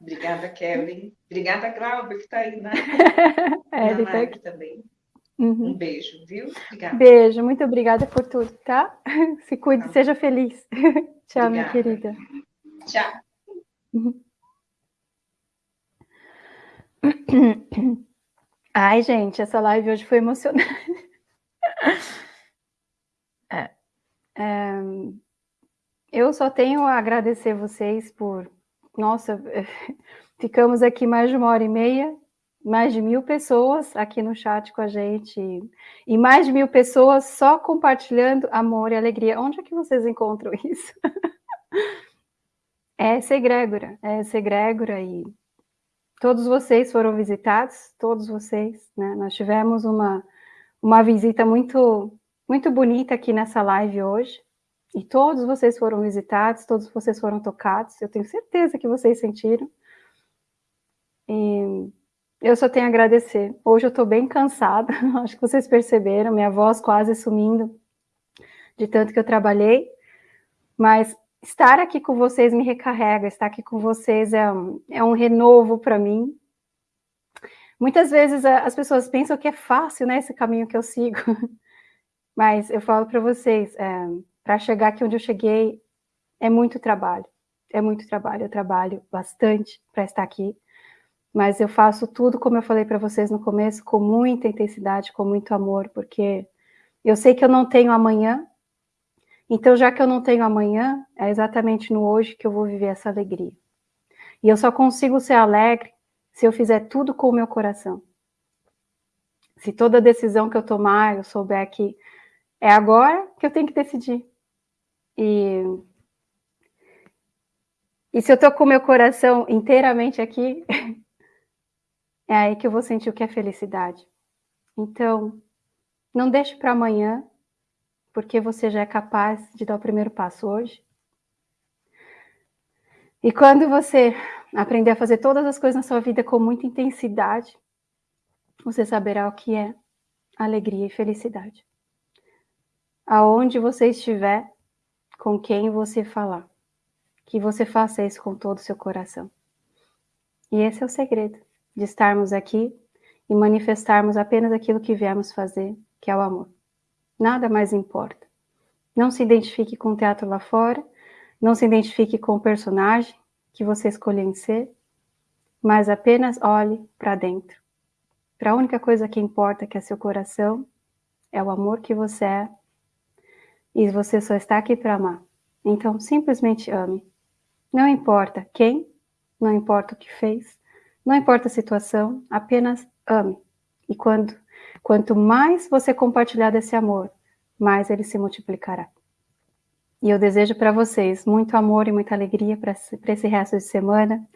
Obrigada, Kelly. Obrigada, Cláudia, que está aí na, é, na live tá... também. Uhum. Um beijo, viu? Obrigada. Beijo, muito obrigada por tudo, tá? Se cuide, tá. seja feliz. Tchau, obrigada. minha querida. Tchau. Uhum. Ai, gente, essa live hoje foi emocionante. É, é, eu só tenho a agradecer vocês por. Nossa, ficamos aqui mais de uma hora e meia mais de mil pessoas aqui no chat com a gente e mais de mil pessoas só compartilhando amor e alegria. Onde é que vocês encontram isso? é essa egrégora, é essa egrégora e todos vocês foram visitados, todos vocês, né? Nós tivemos uma, uma visita muito, muito bonita aqui nessa live hoje. E todos vocês foram visitados, todos vocês foram tocados. Eu tenho certeza que vocês sentiram. E eu só tenho a agradecer. Hoje eu estou bem cansada, acho que vocês perceberam, minha voz quase sumindo de tanto que eu trabalhei. Mas estar aqui com vocês me recarrega, estar aqui com vocês é um, é um renovo para mim. Muitas vezes as pessoas pensam que é fácil, né, esse caminho que eu sigo. Mas eu falo para vocês, é, para chegar aqui onde eu cheguei, é muito trabalho. É muito trabalho, eu trabalho bastante para estar aqui. Mas eu faço tudo, como eu falei para vocês no começo, com muita intensidade, com muito amor, porque eu sei que eu não tenho amanhã, então, já que eu não tenho amanhã, é exatamente no hoje que eu vou viver essa alegria. E eu só consigo ser alegre se eu fizer tudo com o meu coração. Se toda decisão que eu tomar, eu souber que é agora que eu tenho que decidir. E, e se eu estou com o meu coração inteiramente aqui, é aí que eu vou sentir o que é felicidade. Então, não deixe para amanhã porque você já é capaz de dar o primeiro passo hoje. E quando você aprender a fazer todas as coisas na sua vida com muita intensidade, você saberá o que é alegria e felicidade. Aonde você estiver, com quem você falar, que você faça isso com todo o seu coração. E esse é o segredo de estarmos aqui e manifestarmos apenas aquilo que viemos fazer, que é o amor. Nada mais importa. Não se identifique com o teatro lá fora, não se identifique com o personagem que você escolheu ser, mas apenas olhe para dentro. Para a única coisa que importa, que é seu coração, é o amor que você é, e você só está aqui para amar. Então, simplesmente ame. Não importa quem, não importa o que fez, não importa a situação, apenas ame. E quando Quanto mais você compartilhar desse amor, mais ele se multiplicará. E eu desejo para vocês muito amor e muita alegria para esse resto de semana.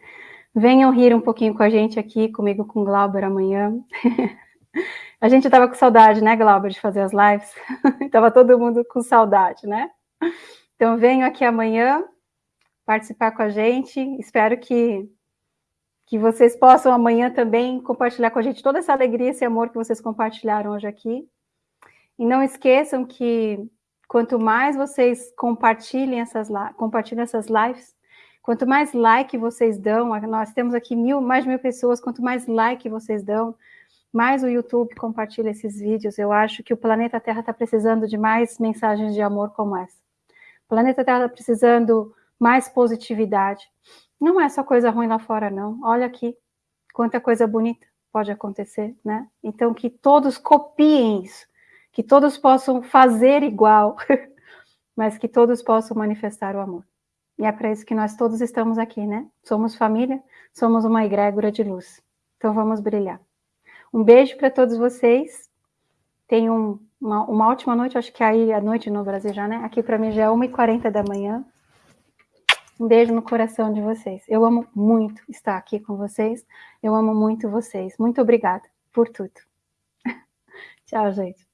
Venham rir um pouquinho com a gente aqui, comigo com o Glauber amanhã. a gente estava com saudade, né, Glauber, de fazer as lives? Estava todo mundo com saudade, né? Então venham aqui amanhã participar com a gente. Espero que que vocês possam amanhã também compartilhar com a gente toda essa alegria, esse amor que vocês compartilharam hoje aqui. E não esqueçam que quanto mais vocês compartilhem essas, compartilhem essas lives, quanto mais like vocês dão, nós temos aqui mil, mais de mil pessoas, quanto mais like vocês dão, mais o YouTube compartilha esses vídeos. Eu acho que o planeta Terra está precisando de mais mensagens de amor como essa. O planeta Terra está precisando mais positividade. Não é só coisa ruim lá fora, não. Olha aqui, quanta coisa bonita pode acontecer, né? Então, que todos copiem isso, que todos possam fazer igual, mas que todos possam manifestar o amor. E é para isso que nós todos estamos aqui, né? Somos família, somos uma egrégora de luz. Então, vamos brilhar. Um beijo para todos vocês. Tenham uma, uma ótima noite. Acho que aí a noite no Brasil já, né? Aqui para mim já é 1h40 da manhã. Um beijo no coração de vocês. Eu amo muito estar aqui com vocês. Eu amo muito vocês. Muito obrigada por tudo. Tchau, gente.